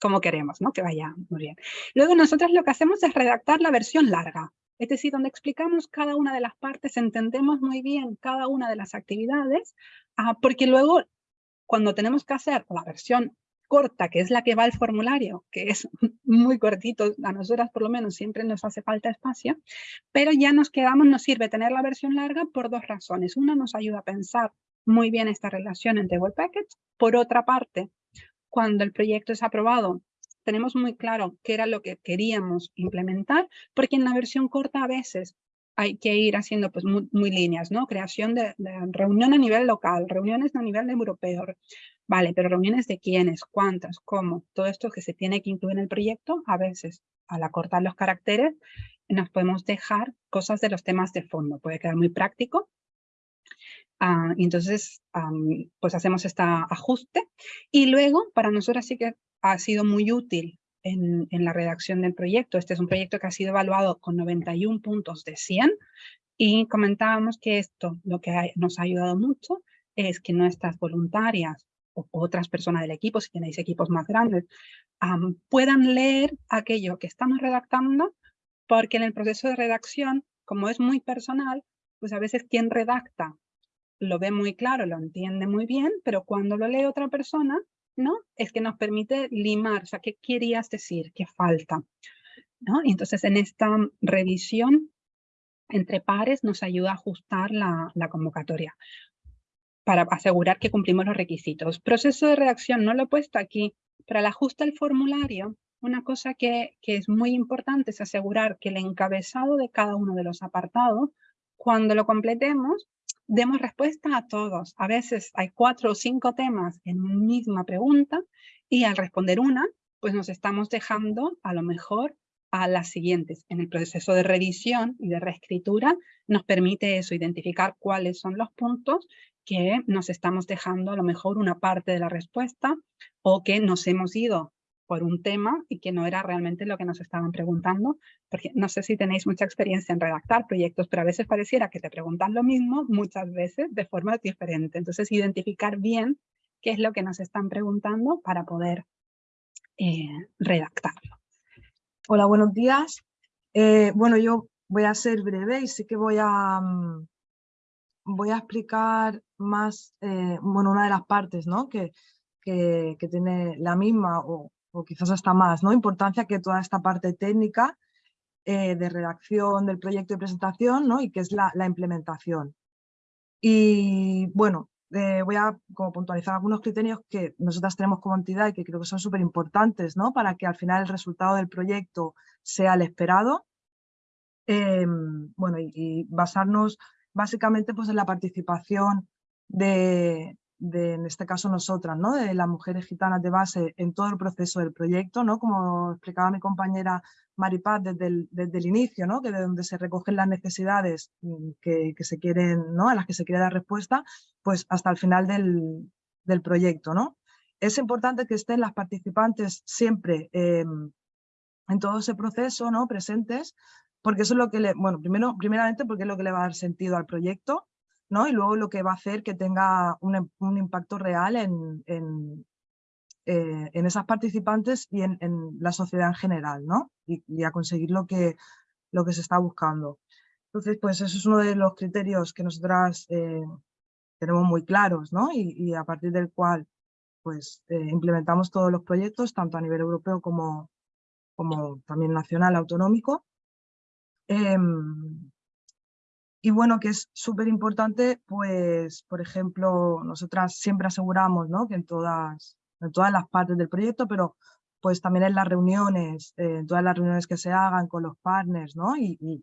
como queremos, ¿no? Que vaya muy bien. Luego nosotros lo que hacemos es redactar la versión larga, es decir, donde explicamos cada una de las partes, entendemos muy bien cada una de las actividades, ah, porque luego cuando tenemos que hacer la versión corta, que es la que va al formulario, que es muy cortito, a nosotras por lo menos siempre nos hace falta espacio, pero ya nos quedamos, nos sirve tener la versión larga por dos razones. Una nos ayuda a pensar muy bien esta relación entre Web Package, por otra parte, cuando el proyecto es aprobado, tenemos muy claro qué era lo que queríamos implementar, porque en la versión corta a veces hay que ir haciendo pues muy, líneas, ¿no? Creación de, reunión a nivel local, reuniones a nivel europeo. Vale, pero reuniones de quiénes, cuántas, cómo, todo esto que se tiene que incluir en el proyecto, a veces al acortar los caracteres nos podemos dejar cosas de los temas de fondo. Puede quedar muy práctico, Ah, entonces, pues hacemos este ajuste y luego para nosotros sí que ha sido muy útil en, la redacción del proyecto. Este es un proyecto que ha sido evaluado con 91 puntos de 100 y comentábamos que esto lo que nos ha ayudado mucho es que nuestras voluntarias o otras personas del equipo, si tenéis equipos más grandes, puedan leer aquello que estamos redactando porque en el proceso de redacción, como es muy personal, pues a veces quien redacta lo ve muy claro, lo entiende muy bien, pero cuando lo lee otra persona, ¿no? Es que nos permite limar, o sea, ¿qué querías decir? ¿Qué falta? ¿No? Entonces en esta revisión entre pares nos ayuda a ajustar la, convocatoria para asegurar que cumplimos los requisitos. Proceso de redacción, no lo he puesto aquí, pero al ajuste del formulario, una cosa que es muy importante es asegurar que el encabezado de cada uno de los apartados, cuando lo completemos, demos respuesta a todos. A veces hay cuatro o cinco temas en una misma pregunta y al responder una, pues nos estamos dejando a lo mejor a las siguientes. En el proceso de revisión y de reescritura nos permite eso, identificar cuáles son los puntos que nos estamos dejando a lo mejor una parte de la respuesta o que nos hemos ido por un tema y que no era realmente lo que nos estaban preguntando, porque no sé si tenéis mucha experiencia en redactar proyectos, pero a veces pareciera que te preguntan lo mismo muchas veces de forma diferente. Entonces, identificar bien qué es lo que nos están preguntando para poder eh, redactarlo. Hola, buenos días. Eh, bueno, yo voy a ser breve y sí que voy a, mm, voy a explicar más, eh, bueno, una de las partes ¿no? que, que, tiene la misma o, o, quizás hasta más ¿no? importancia que toda esta parte técnica eh, de redacción del proyecto y presentación ¿no? y que es la, implementación. Y bueno, eh, voy a como puntualizar algunos criterios que nosotras tenemos como entidad y que creo que son súper importantes ¿no? para que al final el resultado del proyecto sea el esperado. Em, bueno, y, basarnos básicamente pues, en la participación de, de, en este caso nosotras, ¿no? de las mujeres gitanas de base en todo el proceso del proyecto, ¿no? como explicaba mi compañera Maripaz desde el, desde el inicio, ¿no? que de donde se recogen las necesidades mm, que, que, se quieren, ¿no? a las que se quiere dar respuesta, pues hasta el final del, del proyecto. ¿no? Es importante que estén las participantes siempre eh, en todo ese proceso, ¿no? presentes, porque eso es lo que bueno, primero, primeramente porque es lo que le va a dar sentido al proyecto, Y luego lo que va a hacer que tenga un, impacto real en, en, eh, en, esas participantes y en, la sociedad en general, ¿no? Y, a conseguir lo que, lo que se está buscando. Entonces, pues eso es uno de los criterios que nosotras eh, tenemos muy claros, ¿no? Y, a partir del cual, pues, eh, implementamos todos los proyectos, tanto a nivel europeo como, como también nacional, autonómico. Y bueno, que es súper importante, pues, por ejemplo, nosotras siempre aseguramos ¿no? que en todas, en todas las partes del proyecto, pero pues también en las reuniones, eh, en todas las reuniones que se hagan con los partners ¿no? y,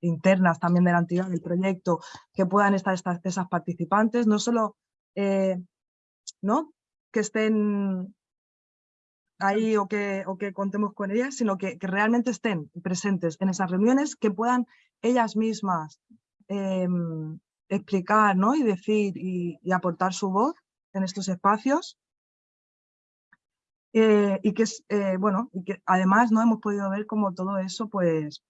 internas también de entidad del proyecto, que puedan estar esas participantes, no solo eh, ¿no? que estén ahí o que, o que contemos con ellas, sino que, que, realmente estén presentes en esas reuniones, que puedan ellas mismas eh, explicar ¿no? y decir y, aportar su voz en estos espacios. Eh, y que es, eh, bueno, y que además no hemos podido ver cómo todo eso, pues,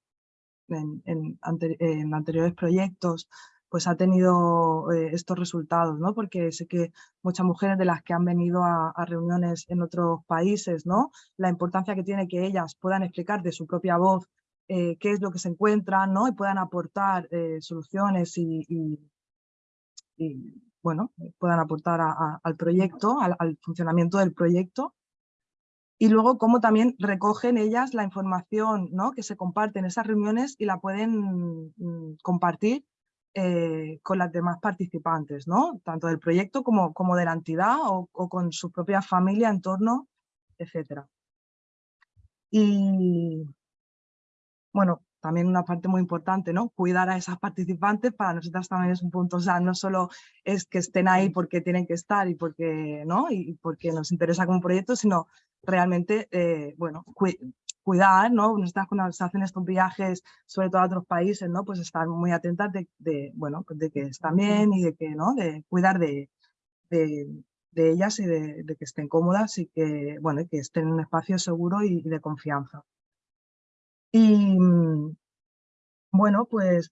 en anteriores proyectos, pues ha tenido eh, estos resultados, ¿no? Porque sé que muchas mujeres de las que han venido a, a, reuniones en otros países, ¿no? La importancia que tiene que ellas puedan explicar de su propia voz eh, qué es lo que se encuentran, ¿no? Y puedan aportar eh, soluciones y, bueno, puedan aportar al proyecto, al, al, funcionamiento del proyecto. Y luego cómo también recogen ellas la información, ¿no? Que se comparte en esas reuniones y la pueden mm, compartir eh, con las demás participantes, ¿no? tanto del proyecto como, como de la entidad o, o, con su propia familia, entorno, etc. Y bueno, también una parte muy importante, ¿no? Cuidar a esas participantes para nosotras también es un punto, o sea, no solo es que estén ahí porque tienen que estar y porque, ¿no? Y porque nos interesa como proyecto, sino realmente, eh, bueno, cuidar, ¿no? Nuestras cuando se hacen estos viajes, sobre todo a otros países, ¿no? Pues estar muy atentas de, de bueno, de que están bien y de que, ¿no? De cuidar de, de, de ellas y de, de, que estén cómodas y que, bueno, que estén en un espacio seguro y, y de confianza. Y bueno, pues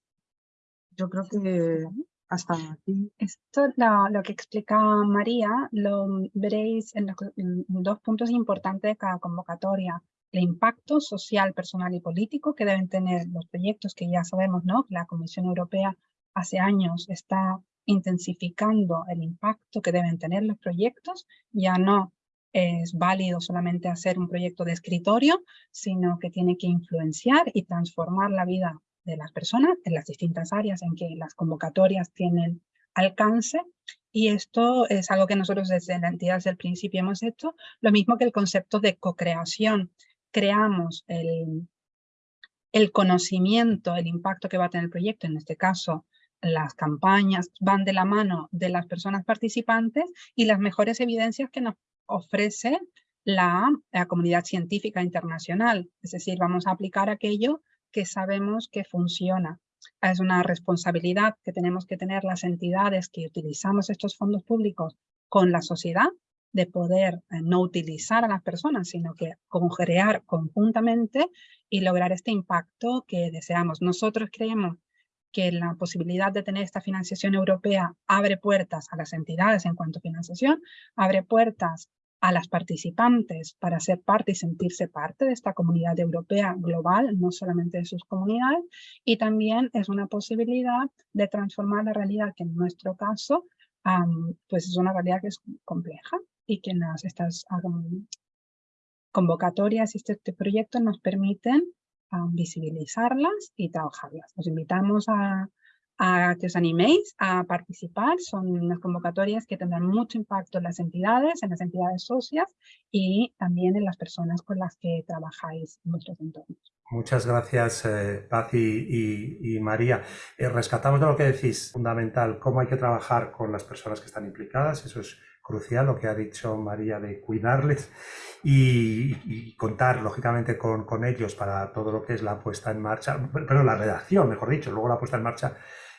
yo creo que hasta aquí. Esto, lo, lo que explica María, lo veréis en, los, en dos puntos importantes de cada convocatoria el impacto social, personal y político que deben tener los proyectos que ya sabemos, ¿no? Que la Comisión Europea hace años está intensificando el impacto que deben tener los proyectos, ya no es válido solamente hacer un proyecto de escritorio, sino que tiene que influenciar y transformar la vida de las personas en las distintas áreas en que las convocatorias tienen alcance. Y esto es algo que nosotros desde la entidad desde el principio hemos hecho, lo mismo que el concepto de co-creación. Creamos el, el conocimiento, el impacto que va a tener el proyecto, en este caso las campañas van de la mano de las personas participantes y las mejores evidencias que nos ofrece la, comunidad científica internacional. Es decir, vamos a aplicar aquello que sabemos que funciona. Es una responsabilidad que tenemos que tener las entidades que utilizamos estos fondos públicos con la sociedad de poder eh, no utilizar a las personas, sino que crear conjuntamente y lograr este impacto que deseamos. Nosotros creemos que la posibilidad de tener esta financiación europea abre puertas a las entidades en cuanto a financiación, abre puertas a las participantes para ser parte y sentirse parte de esta comunidad europea global, no solamente de sus comunidades, y también es una posibilidad de transformar la realidad que en nuestro caso pues es una realidad que es compleja y que las, estas convocatorias y este, este, proyecto nos permiten visibilizarlas y trabajarlas. Os invitamos a, que os animéis a participar. Son unas convocatorias que tendrán mucho impacto en las entidades, en las entidades socias y también en las personas con las que trabajáis en vuestros entornos. Muchas gracias, eh, Paz y, María. Eh, rescatamos de lo que decís, fundamental, cómo hay que trabajar con las personas que están implicadas. Eso es crucial, lo que ha dicho María de cuidarles y, contar, lógicamente, con, con, ellos para todo lo que es la puesta en marcha, pero la redacción, mejor dicho, luego la puesta en marcha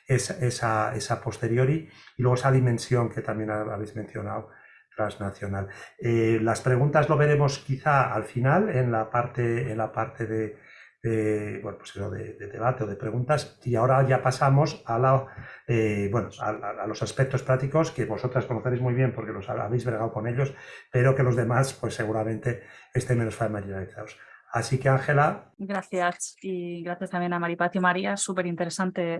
esa, esa posteriori y luego esa dimensión que también habéis mencionado transnacional. Eh, las preguntas lo veremos quizá al final en la parte, en la parte de, bueno, pues de, debate o de preguntas y ahora ya pasamos a, la, eh, bueno, a, los aspectos prácticos que vosotras conoceréis muy bien porque los habéis bregado con ellos, pero que los demás pues seguramente estén menos familiarizados. Así que Ángela. Gracias y gracias también a Maripaz y María, súper interesante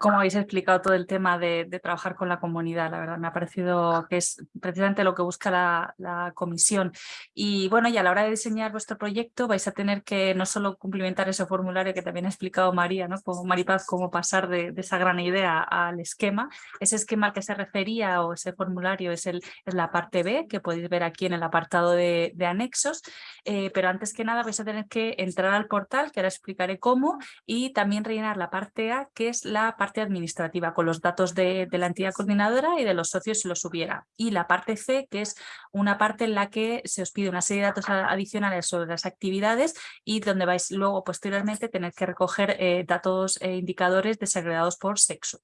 cómo habéis explicado todo el tema de, trabajar con la comunidad. La verdad, me ha parecido que es precisamente lo que busca la, comisión. Y bueno, y a la hora de diseñar vuestro proyecto vais a tener que no solo cumplimentar ese formulario que también ha explicado María, ¿no? como Maripaz, cómo pasar de, esa gran idea al esquema. Ese esquema al que se refería o ese formulario es, el, es la parte B, que podéis ver aquí en el apartado de, anexos. Eh, pero antes que nada vais a tener que entrar al portal, que ahora explicaré cómo, y también rellenar la parte A, que es la parte administrativa con los datos de, la entidad coordinadora y de los socios si los hubiera. Y la parte C, que es una parte en la que se os pide una serie de datos adicionales sobre las actividades y donde vais luego posteriormente tener que recoger eh, datos e indicadores desagregados por sexo.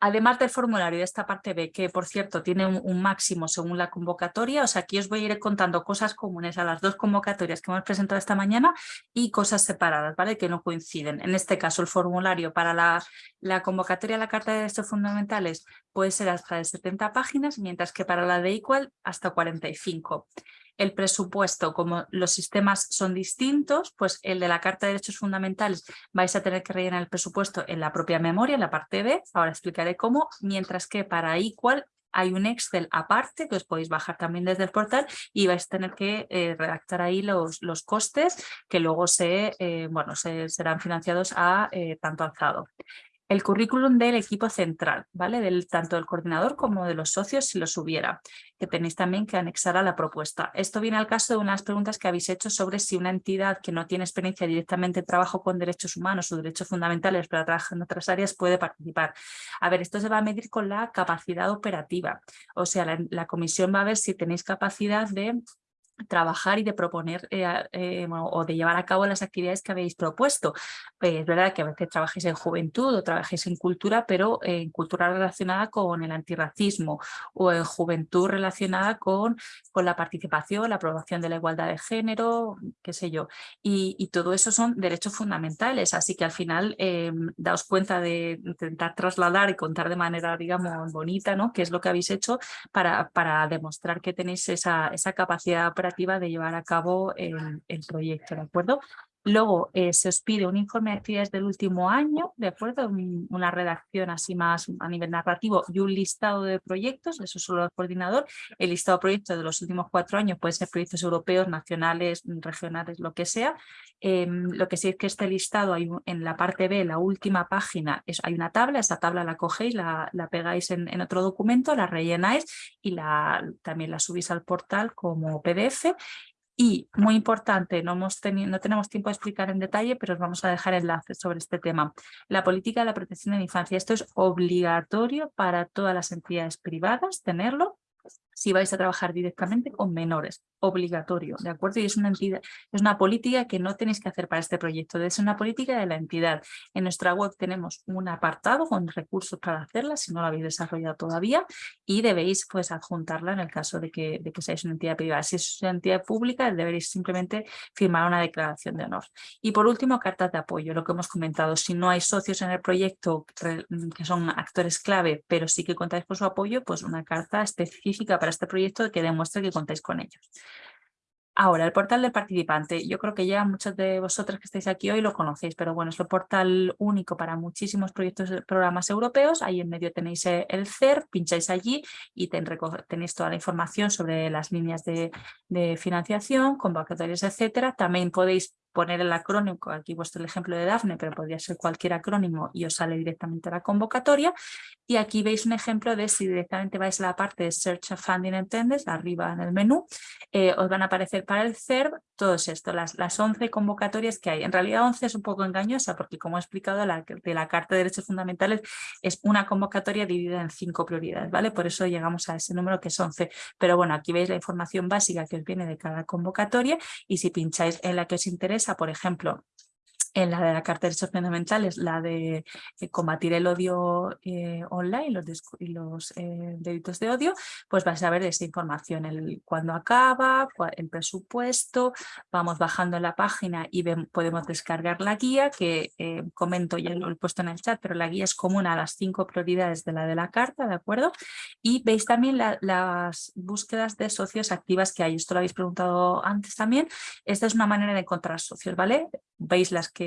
Además del formulario de esta parte B, que por cierto tiene un, máximo según la convocatoria, o sea, aquí os voy a ir contando cosas comunes a las dos convocatorias que hemos presentado esta mañana y cosas separadas, ¿vale? Que no coinciden. En este caso, el formulario para la, la convocatoria a la Carta de Derechos Fundamentales puede ser hasta de 70 páginas, mientras que para la de Equal hasta 45 el presupuesto, como los sistemas son distintos, pues el de la Carta de Derechos Fundamentales vais a tener que rellenar el presupuesto en la propia memoria, en la parte B, ahora explicaré cómo, mientras que para Equal hay un Excel aparte que os podéis bajar también desde el portal y vais a tener que eh, redactar ahí los, los costes que luego se, eh, bueno, se, serán financiados a eh, tanto alzado el currículum del equipo central, ¿vale? Tanto del coordinador como de los socios si los hubiera, que tenéis también que anexar a la propuesta. Esto viene al caso de unas preguntas que habéis hecho sobre si una entidad que no tiene experiencia directamente en trabajo con derechos humanos o derechos fundamentales, pero trabaja en otras áreas, puede participar. A ver, esto se va a medir con la capacidad operativa, o sea, la comisión va a ver si tenéis capacidad de trabajar y de proponer eh, eh, o de llevar a cabo las actividades que habéis propuesto. Eh, es verdad que a veces trabajéis en juventud o trabajéis en cultura, pero en cultura relacionada con el antirracismo o en juventud relacionada con, con la participación, la aprobación de la igualdad de género, qué sé yo. Y, y todo eso son derechos fundamentales, así que al final daos cuenta de intentar trasladar y contar de manera, digamos, bonita, ¿no? qué es lo que habéis hecho para, para demostrar que tenéis esa, esa capacidad de llevar a cabo el, el proyecto, ¿de acuerdo? Luego eh, se os pide un informe de actividades del último año, ¿de acuerdo? una redacción así más a nivel narrativo y un listado de proyectos, eso solo el coordinador. El listado de proyectos de los últimos cuatro años puede ser proyectos europeos, nacionales, regionales, lo que sea. Em, lo que sí es que este listado hay en la parte B, la última página, hay una tabla, esa tabla la cogéis, la, la pegáis en, en, otro documento, la rellenáis y la, también la subís al portal como PDF y, muy importante, no, hemos no tenemos tiempo de explicar en detalle, pero os vamos a dejar enlaces sobre este tema. La política de la protección de la infancia. Esto es obligatorio para todas las entidades privadas tenerlo si vais a trabajar directamente con menores, obligatorio, ¿de acuerdo? Y es una entidad, es una política que no tenéis que hacer para este proyecto, es una política de la entidad. En nuestra web tenemos un apartado con recursos para hacerla, si no lo habéis desarrollado todavía, y debéis pues adjuntarla en el caso de que, de que seáis una entidad privada. Si es una entidad pública, deberéis simplemente firmar una declaración de honor. Y por último, cartas de apoyo, lo que hemos comentado. Si no hay socios en el proyecto que son actores clave, pero sí que contáis con su apoyo, pues una carta específica para este proyecto que demuestre que contáis con ellos. Ahora, el portal del participante. Yo creo que ya muchos de vosotros que estáis aquí hoy lo conocéis, pero bueno, es el portal único para muchísimos proyectos de programas europeos. Ahí en medio tenéis eh, el CER, pincháis allí y tenéis toda la información sobre las líneas de, de financiación, convocatorias, etcétera. También podéis poner el acrónimo, aquí vuestro el ejemplo de Dafne, pero podría ser cualquier acrónimo y os sale directamente la convocatoria. Y aquí veis un ejemplo de si directamente vais a la parte de Search Funding and arriba en el menú, eh, os van a aparecer para el CERB todos esto, las, las 11 convocatorias que hay. En realidad 11 es un poco engañosa porque como he explicado, de la Carta de Derechos Fundamentales es una convocatoria dividida en cinco prioridades, ¿vale? Por eso llegamos a ese número que es 11. Pero bueno, aquí veis la información básica que os viene de cada convocatoria y si pincháis en la que os interesa, por ejemplo, en la de la Carta de Derechos Fundamentales, la de eh, combatir el odio eh, online los y los eh, delitos de odio, pues vais a ver esta información, el cuándo acaba, el presupuesto, vamos bajando en la página y podemos descargar la guía que comento, ya lo he puesto en el chat, pero la guía es común a las cinco prioridades de la de la carta, ¿de acuerdo? Y veis también las búsquedas de socios activas que hay, esto lo habéis preguntado antes también, esta es una manera de encontrar socios, ¿vale? Veis las que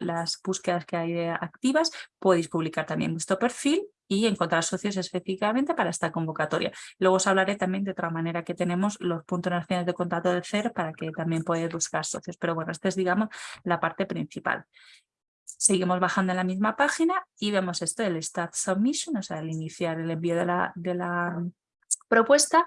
las búsquedas que hay activas, podéis publicar también vuestro perfil y encontrar socios específicamente para esta convocatoria. Luego os hablaré también de otra manera que tenemos los puntos nacionales de contacto del CER para que también podáis buscar socios. Pero bueno, esta es digamos la parte principal. Seguimos bajando en la misma página y vemos esto, el Start Submission, o sea, el iniciar el envío de la, de la propuesta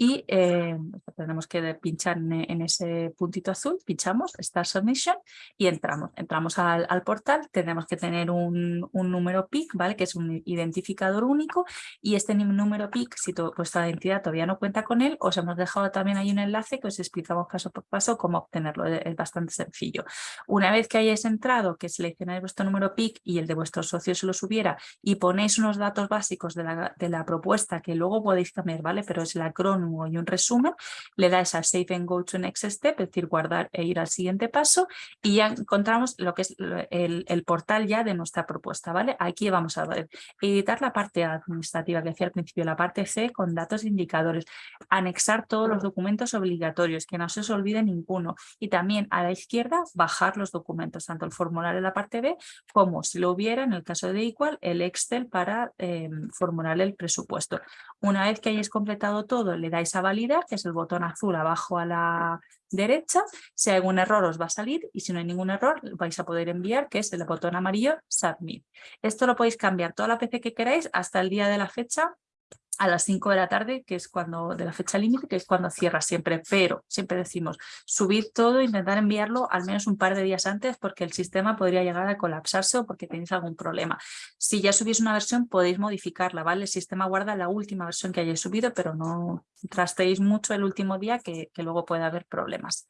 y eh, tenemos que pinchar en, ese puntito azul, pinchamos Start Submission y entramos. Entramos al, portal, tenemos que tener un, número PIC, ¿vale? que es un identificador único y este número PIC, si vuestra identidad todavía no cuenta con él, os hemos dejado también ahí un enlace que os explicamos paso por paso cómo obtenerlo, es bastante sencillo. Una vez que hayáis entrado, que seleccionáis vuestro número PIC y el de vuestros socios se lo subiera y ponéis unos datos básicos de la, de la propuesta que luego podéis cambiar, ¿vale? Pero es el acrónimo y un resumen, le das a Save and Go to Next Step, es decir, guardar e ir al siguiente paso y ya encontramos lo que es el, portal ya de nuestra propuesta, ¿vale? Aquí vamos a ver, editar la parte administrativa que decía al principio, la parte C con datos e indicadores, anexar todos los documentos obligatorios, que no se os olvide ninguno y también a la izquierda bajar los documentos, tanto el formulario en la parte B como si lo hubiera en el caso de igual el Excel para eh, formular el presupuesto. Una vez que hayáis completado todo, le dais a validar, que es el botón azul abajo a la derecha. Si hay algún error os va a salir y si no hay ningún error vais a poder enviar, que es el botón amarillo Submit. Esto lo podéis cambiar toda la PC que queráis hasta el día de la fecha a las 5 de la tarde, que es cuando de la fecha límite, que es cuando cierra siempre, pero siempre decimos subir todo, intentar enviarlo al menos un par de días antes porque el sistema podría llegar a colapsarse o porque tenéis algún problema. Si ya subís una versión podéis modificarla, ¿vale? El sistema guarda la última versión que hayáis subido, pero no trasteéis mucho el último día que, que luego puede haber problemas.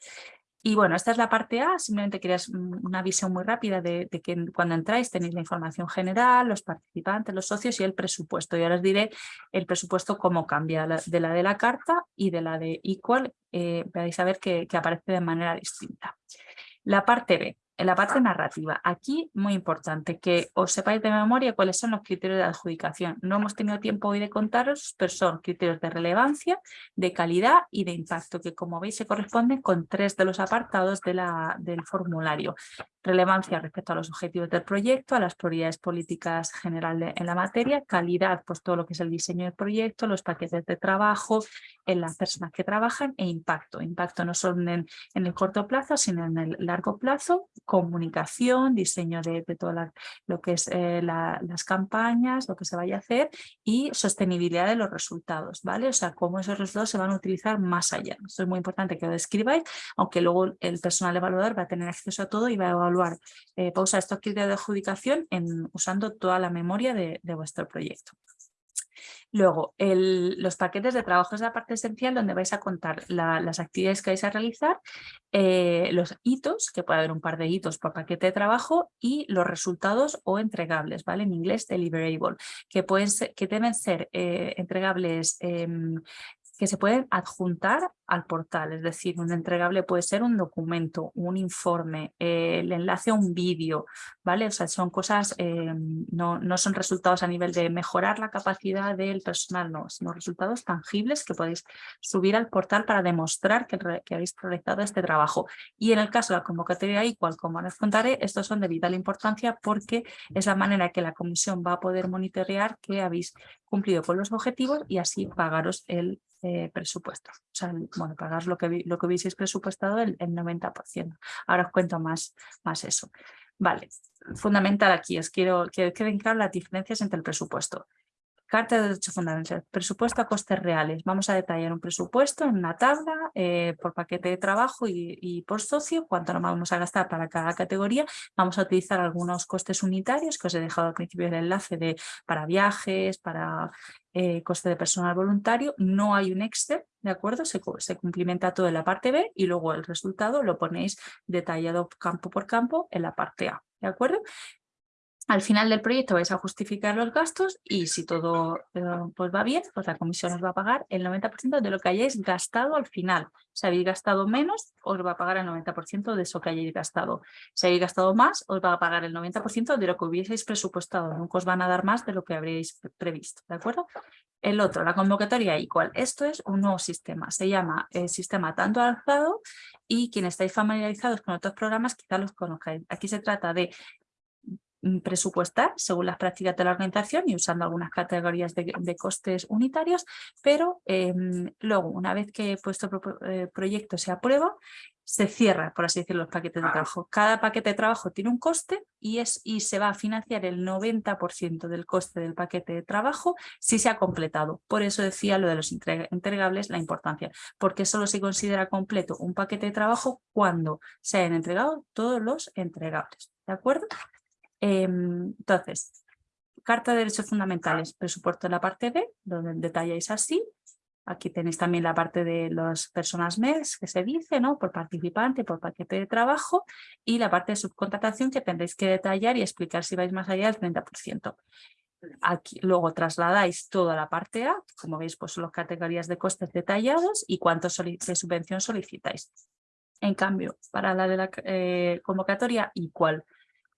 Y bueno, esta es la parte A, simplemente querías una visión muy rápida de, que cuando entráis tenéis la información general, los participantes, los socios y el presupuesto. Y ahora os diré el presupuesto cómo cambia de la de la carta y de la de Equal, eh, vais a ver que aparece de manera distinta. La parte B, en la parte narrativa, aquí muy importante que os sepáis de memoria cuáles son los criterios de adjudicación. No hemos tenido tiempo hoy de contaros, pero son criterios de relevancia, de calidad y de impacto, que como veis se corresponden con tres de los apartados de la, del formulario. Relevancia respecto a los objetivos del proyecto, a las prioridades políticas generales en la materia, calidad, pues todo lo que es el diseño del proyecto, los paquetes de trabajo, en las personas que trabajan e impacto. Impacto no solo en, el corto plazo, sino en el largo plazo, comunicación, diseño de, todo lo que es eh, las campañas, lo que se vaya a hacer y sostenibilidad de los resultados, ¿vale? O sea, cómo esos resultados se van a utilizar más allá. Esto es muy importante que lo describáis, aunque luego el personal evaluador va a tener acceso a todo y va a evaluar, eh, va a usar estos criterios de adjudicación en, usando toda la memoria de vuestro proyecto. Luego, los paquetes de trabajo es la parte esencial donde vais a contar las actividades que vais a realizar, eh, los hitos, que puede haber un par de hitos por paquete de trabajo, y los resultados o entregables, ¿vale? En inglés, deliverable, que, pueden que deben ser eh, entregables em, que se pueden adjuntar al portal, es decir, un entregable puede ser un documento, un informe, eh, el enlace a un vídeo, ¿vale? O sea, son cosas, eh, no, no, son resultados a nivel de mejorar la capacidad del personal, no, sino resultados tangibles que podéis subir al portal para demostrar que, que habéis realizado este trabajo. Y en el caso de la convocatoria igual como les contaré, estos son de vital importancia porque es la manera que la comisión va a poder monitorear que habéis cumplido con los objetivos y así pagaros el eh, presupuesto. O sea, bueno, pagar lo que, lo que hubieseis presupuestado el, el 90%. Ahora os cuento más, más eso. Vale, fundamental aquí, os quiero que queden claras las diferencias entre el presupuesto. Carta de derechos fundamentales, presupuesto a costes reales. Vamos a detallar un presupuesto en una tabla eh, por paquete de trabajo y, por socio, cuánto nos vamos a gastar para cada categoría. Vamos a utilizar algunos costes unitarios que os he dejado al principio del enlace de, para viajes, para eh, coste de personal voluntario. No hay un Excel, ¿de acuerdo? Se, se cumplimenta todo en la parte B y luego el resultado lo ponéis detallado campo por campo en la parte A. ¿De acuerdo? Al final del proyecto vais a justificar los gastos y si todo eh, pues va bien, pues la comisión os va a pagar el 90% de lo que hayáis gastado al final. Si habéis gastado menos, os va a pagar el 90% de eso que hayáis gastado. Si habéis gastado más, os va a pagar el 90% de lo que hubieseis presupuestado. Nunca os van a dar más de lo que habréis previsto, ¿de acuerdo? El otro, la convocatoria igual. Esto es un nuevo sistema. Se llama el eh, sistema tanto alzado y quienes estáis familiarizados con otros programas quizá los conozcáis. Aquí se trata de presupuestar según las prácticas de la organización y usando algunas categorías de, costes unitarios, pero em, luego, una vez que vuestro eh, proyecto se aprueba, se cierra, por así decirlo, los paquetes de trabajo. Cada paquete de trabajo tiene un coste y, es, y se va a financiar el 90% del coste del paquete de trabajo si se ha completado. Por eso decía lo de los entregables, la importancia, porque solo se considera completo un paquete de trabajo cuando se hayan entregado todos los entregables. ¿De acuerdo? Em, entonces, Carta de Derechos Fundamentales, presupuesto en la parte B, donde detalláis así. Aquí tenéis también la parte de las personas MES, que se dice, ¿no? Por participante, por paquete de trabajo, y la parte de subcontratación que tendréis que detallar y explicar si vais más allá del 30%. Aquí, luego trasladáis toda la parte A, como veis, pues son las categorías de costes detallados y cuánto de subvención solicitáis. En cambio, para la de la eh, convocatoria, igual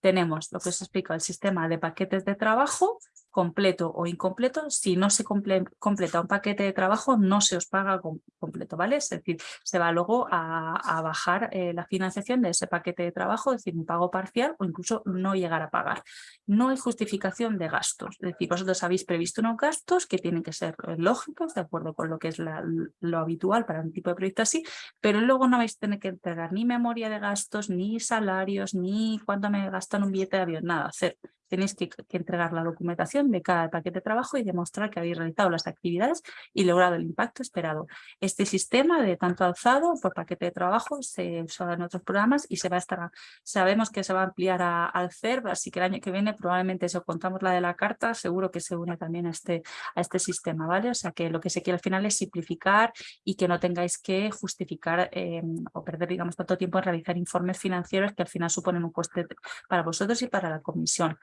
tenemos lo que os explico, el sistema de paquetes de trabajo completo o incompleto. Si no se completa un paquete de trabajo, no se os paga completo, ¿vale? Es decir, se va luego a, bajar eh, la financiación de ese paquete de trabajo, es decir, un pago parcial o incluso no llegar a pagar. No hay justificación de gastos, es decir, vosotros habéis previsto unos gastos que tienen que ser eh, lógicos, de acuerdo con lo que es lo habitual para un tipo de proyecto así, pero luego no vais a tener que entregar ni memoria de gastos, ni salarios, ni cuánto me gastan un billete de avión, nada, hacer tenéis que, entregar la documentación de cada paquete de trabajo y demostrar que habéis realizado las actividades y logrado el impacto esperado. Este sistema de tanto alzado por paquete de trabajo se usa en otros programas y se va a estar, sabemos que se va a ampliar al CERB, así que el año que viene probablemente si os contamos la de la carta, seguro que se une también a este, a este sistema, ¿vale? O sea que lo que se quiere al final es simplificar y que no tengáis que justificar em, o perder, digamos, tanto tiempo en realizar informes financieros que al final suponen un coste para vosotros y para la comisión.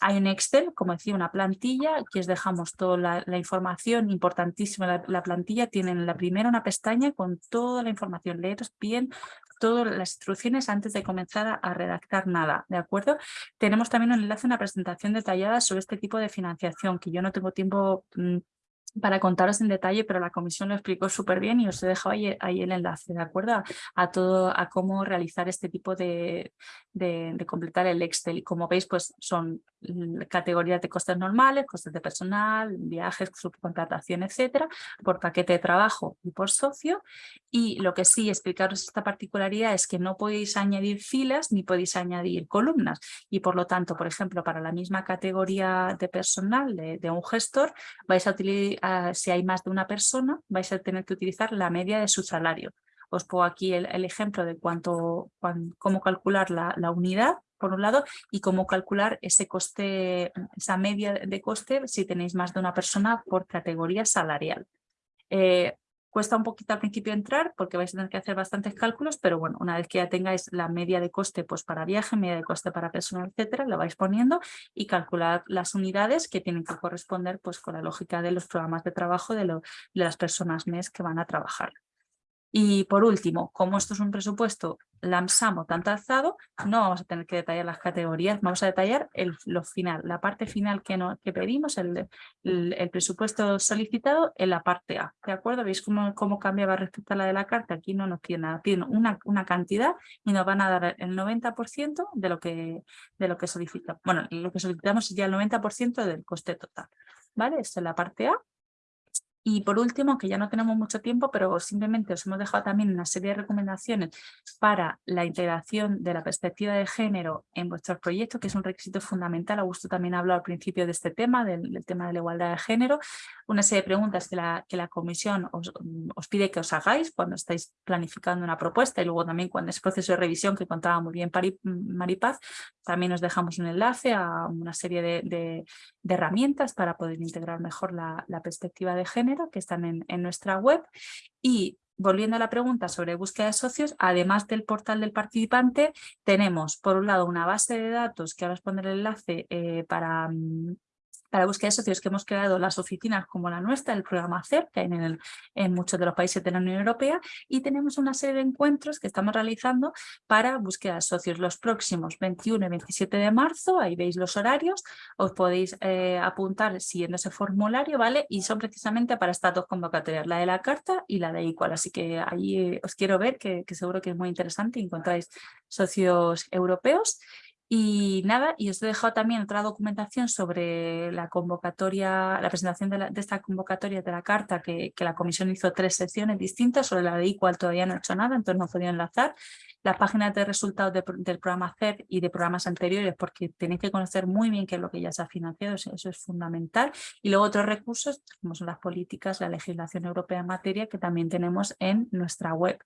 Hay un Excel, como decía, una plantilla, aquí os dejamos toda la, información, importantísima la, plantilla, tienen la primera una pestaña con toda la información, leeros bien todas las instrucciones antes de comenzar a, redactar nada, ¿de acuerdo? Tenemos también un enlace, una presentación detallada sobre este tipo de financiación, que yo no tengo tiempo mm, para contaros en detalle, pero la comisión lo explicó súper bien y os he dejado ahí, el enlace, ¿de acuerdo? A, todo, a cómo realizar este tipo de, de, completar el Excel. Y como veis, pues son categorías de costes normales, costes de personal, viajes, subcontratación, etcétera, por paquete de trabajo y por socio. Y lo que sí, explicaros esta particularidad es que no podéis añadir filas ni podéis añadir columnas. Y por lo tanto, por ejemplo, para la misma categoría de personal de, un gestor, vais a utilizar si hay más de una persona, vais a tener que utilizar la media de su salario. Os pongo aquí el, ejemplo de cuánto, cómo calcular la, unidad, por un lado, y cómo calcular ese coste, esa media de coste si tenéis más de una persona por categoría salarial. Eh, Cuesta un poquito al principio entrar porque vais a tener que hacer bastantes cálculos, pero bueno, una vez que ya tengáis la media de coste pues para viaje, media de coste para personal, etcétera, lo vais poniendo y calcular las unidades que tienen que corresponder pues con la lógica de los programas de trabajo de, de las personas mes que van a trabajar. Y por último, como esto es un presupuesto LAMSAM o tanto alzado, no vamos a tener que detallar las categorías, vamos a detallar lo final, la parte final que, pedimos, el, presupuesto solicitado en la parte A. ¿De acuerdo? ¿Veis cómo, cómo cambiaba respecto a la de la carta? Aquí no nos piden nada, piden una, cantidad y nos van a dar el 90% de lo que, de lo que solicitamos. Bueno, lo que solicitamos es ya el 90% del coste total. ¿Vale? Esto es la parte A. Y por último, que ya no tenemos mucho tiempo, pero simplemente os hemos dejado también una serie de recomendaciones para la integración de la perspectiva de género en vuestros proyectos, que es un requisito fundamental. Augusto también habló al principio de este tema, del, tema de la igualdad de género. Una serie de preguntas que la, que la comisión os, pide que os hagáis cuando estáis planificando una propuesta y luego también cuando es proceso de revisión que contaba muy bien Maripaz, también os dejamos un enlace a una serie de, de, herramientas para poder integrar mejor la perspectiva de género que están en, nuestra web. Y volviendo a la pregunta sobre búsqueda de socios, además del portal del participante, tenemos por un lado una base de datos que ahora os pondré el enlace eh, para, mm, para búsqueda de socios que hemos creado las oficinas como la nuestra, el programa CER, que hay en, el, en muchos de los países de la Unión Europea, y tenemos una serie de encuentros que estamos realizando para búsqueda de socios los próximos 21 y 27 de marzo, ahí veis los horarios, os podéis eh, apuntar siguiendo ese formulario, ¿vale? Y son precisamente para estas dos convocatorias, la de la carta y la de Equal, así que ahí eh, os quiero ver, que, seguro que es muy interesante, encontráis socios europeos y nada, y os he dejado también otra documentación sobre la convocatoria, la presentación de, esta convocatoria de la carta, que, la comisión hizo tres secciones distintas, sobre la de igual todavía no he hecho nada, entonces no he podido enlazar. Las páginas de resultados del programa CER y de programas anteriores, porque tenéis que conocer muy bien qué es lo que ya se ha financiado, eso es fundamental. Y luego otros recursos, como son las políticas, la legislación europea en materia, que también tenemos en nuestra web.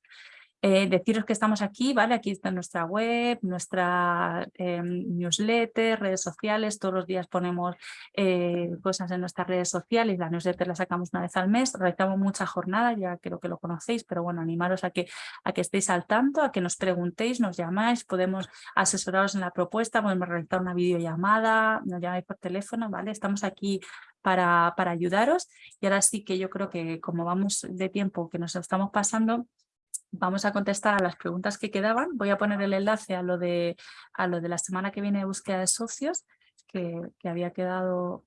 Eh, deciros que estamos aquí, ¿vale? Aquí está nuestra web, nuestra em, newsletter, redes sociales, todos los días ponemos eh, cosas en nuestras redes sociales, la newsletter la sacamos una vez al mes, realizamos muchas jornadas, ya creo que lo conocéis, pero bueno, animaros a que, a que estéis al tanto, a que nos preguntéis, nos llamáis, podemos asesoraros en la propuesta, podemos realizar una videollamada, nos llamáis por teléfono, ¿vale? Estamos aquí para, para ayudaros y ahora sí que yo creo que como vamos de tiempo que nos estamos pasando, vamos a contestar a las preguntas que quedaban. Voy a poner el enlace a lo de, a lo de la semana que viene de búsqueda de socios, que, que había quedado...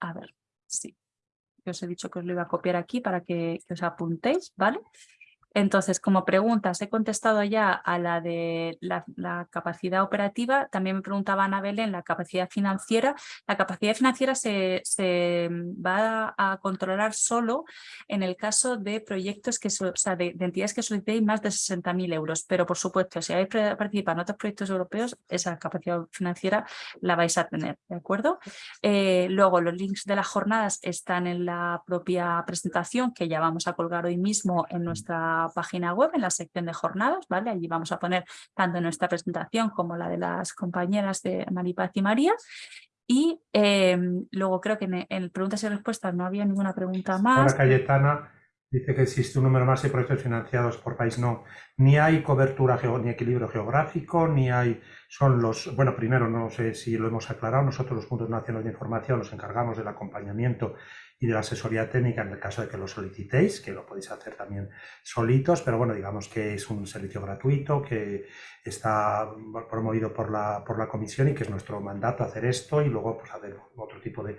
A ver, sí. Yo os he dicho que os lo iba a copiar aquí para que, que os apuntéis, ¿vale? Entonces, como preguntas, he contestado ya a la de la, capacidad operativa. También me preguntaba Ana Belén la capacidad financiera. La capacidad financiera se, va a controlar solo en el caso de proyectos, que o sea, de, entidades que solicitéis más de 60.000 euros. Pero, por supuesto, si habéis participado en otros proyectos europeos, esa capacidad financiera la vais a tener, ¿de acuerdo? Eh, luego, los links de las jornadas están en la propia presentación, que ya vamos a colgar hoy mismo en nuestra página web, en la sección de jornadas, ¿vale? Allí vamos a poner tanto nuestra presentación como la de las compañeras de Maripaz y María. Y em, luego creo que en, en, preguntas y respuestas no había ninguna pregunta más. Ahora Cayetana dice que existe un número más de proyectos financiados por país. No, ni hay cobertura ni equilibrio geográfico, ni hay, son los, bueno, primero no sé si lo hemos aclarado, nosotros los puntos nacionales de información nos encargamos del acompañamiento y de la asesoría técnica en el caso de que lo solicitéis, que lo podéis hacer también solitos, pero bueno, digamos que es un servicio gratuito que está promovido por la, por la comisión y que es nuestro mandato hacer esto y luego pues hacer otro tipo de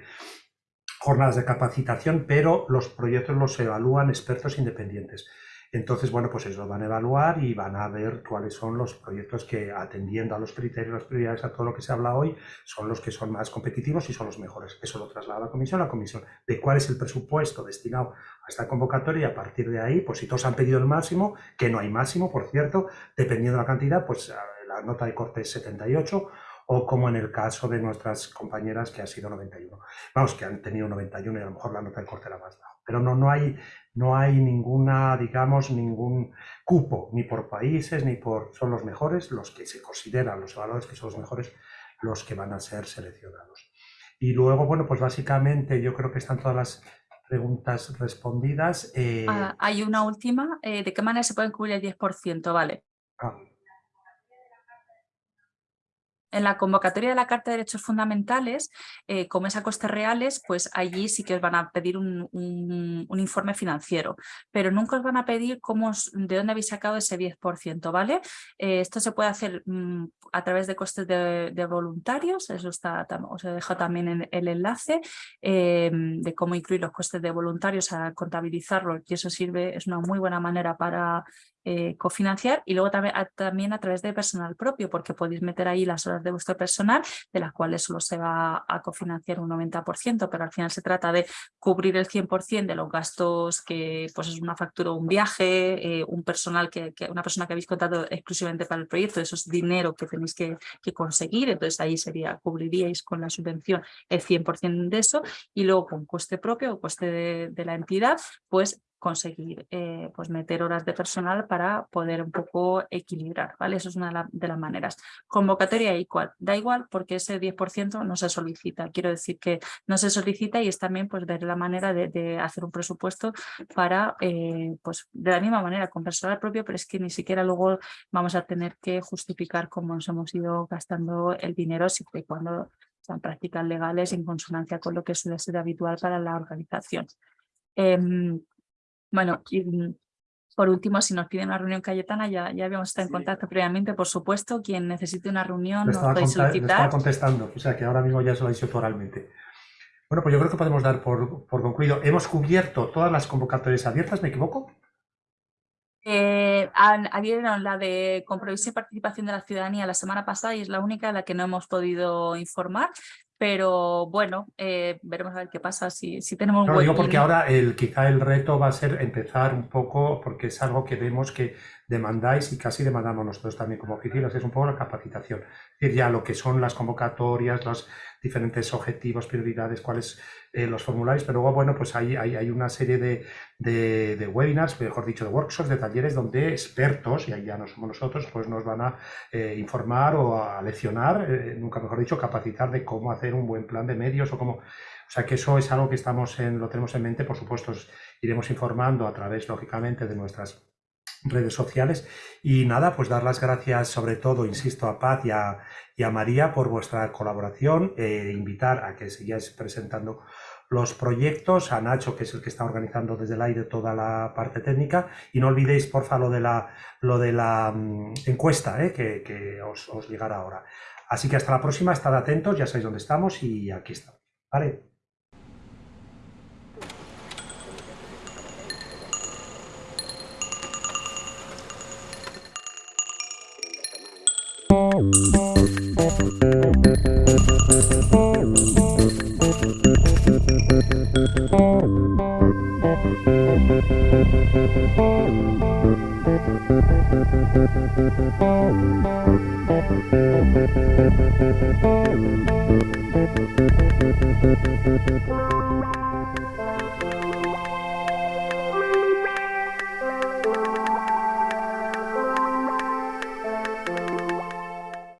jornadas de capacitación, pero los proyectos los evalúan expertos independientes. Entonces, bueno, pues ellos lo van a evaluar y van a ver cuáles son los proyectos que, atendiendo a los criterios, las prioridades, a todo lo que se habla hoy, son los que son más competitivos y son los mejores. Eso lo traslada la comisión, la comisión de cuál es el presupuesto destinado a esta convocatoria y a partir de ahí, pues si todos han pedido el máximo, que no hay máximo, por cierto, dependiendo de la cantidad, pues la nota de corte es 78 o como en el caso de nuestras compañeras que ha sido 91. Vamos, que han tenido 91 y a lo mejor la nota de corte era más baja. Pero no, no, hay, no hay ninguna, digamos, ningún cupo, ni por países, ni por... Son los mejores los que se consideran, los evaluadores que son los mejores, los que van a ser seleccionados. Y luego, bueno, pues básicamente yo creo que están todas las preguntas respondidas. Eh, ah, hay una última. Eh, ¿De qué manera se puede cubrir el 10%? Vale. Ah. En la convocatoria de la Carta de Derechos Fundamentales, eh, como es a costes reales, pues allí sí que os van a pedir un, informe financiero, pero nunca os van a pedir cómo de dónde habéis sacado ese 10%, ¿vale? Eh, esto se puede hacer mm, a través de costes de, voluntarios, eso os he dejado también en el enlace eh, de cómo incluir los costes de voluntarios a contabilizarlo y eso sirve, es una muy buena manera para eh, cofinanciar y luego también a, también a través de personal propio, porque podéis meter ahí las horas de vuestro personal, de las cuales solo se va a cofinanciar un 90%, pero al final se trata de cubrir el 100% de los gastos que pues es una factura, un viaje, eh, un personal que, una persona que habéis contado exclusivamente para el proyecto, eso es dinero que tenéis que, conseguir, entonces ahí sería, cubriríais con la subvención el 100% de eso y luego con coste propio o coste de la entidad, pues conseguir eh, pues meter horas de personal para poder un poco equilibrar, ¿vale? Eso es una de, las maneras. Convocatoria igual, da igual porque ese 10% no se solicita, quiero decir que no se solicita y es también pues ver la manera de, hacer un presupuesto para, eh, pues de la misma manera con personal propio, pero es que ni siquiera luego vamos a tener que justificar cómo nos hemos ido gastando el dinero siempre y cuando sean prácticas legales en consonancia con lo que suele ser habitual para la organización. Em, bueno, y mm, por último, si nos piden una reunión Cayetana, ya, ya habíamos estado en contacto previamente, por supuesto, quien necesite una reunión nos puede solicitar. estaba contestando, o sea que ahora mismo ya se lo he dicho oralmente. Bueno, pues yo creo que podemos dar por, por concluido. Hemos cubierto todas las convocatorias abiertas, ¿me equivoco? Eh, la de compromiso y participación de la ciudadanía la semana pasada y es la única de la que no hemos podido informar, pero bueno, eh, veremos a ver qué pasa si, si tenemos... No, digo porque ahora el, quizá el reto va a ser empezar un poco, porque es algo que vemos que demandáis y casi demandamos nosotros también como oficinas, es un poco la capacitación. Es decir, ya lo que son las convocatorias, los diferentes objetivos, prioridades, cuáles eh, los formularios, pero luego, bueno, pues hay, hay, hay una serie de, de, webinars, mejor dicho, de workshops, de talleres donde expertos, y ahí ya no somos nosotros, pues nos van a eh, informar o a leccionar, eh, nunca mejor dicho, capacitar de cómo hacer un buen plan de medios o cómo... O sea que eso es algo que estamos en, lo tenemos en mente, por supuesto, iremos informando a través, lógicamente, de nuestras redes sociales. Y nada, pues dar las gracias sobre todo, insisto, a Paz y a, María por vuestra colaboración, e invitar a que sigáis presentando los proyectos, a Nacho, que es el que está organizando desde el aire toda la parte técnica, y no olvidéis, porfa, lo de la, lo de la mm, encuesta, ¿eh? que, os, os, llegará ahora. Así que hasta la próxima, estad atentos, ya sabéis dónde estamos y aquí estamos. ¿Vale? Thank you.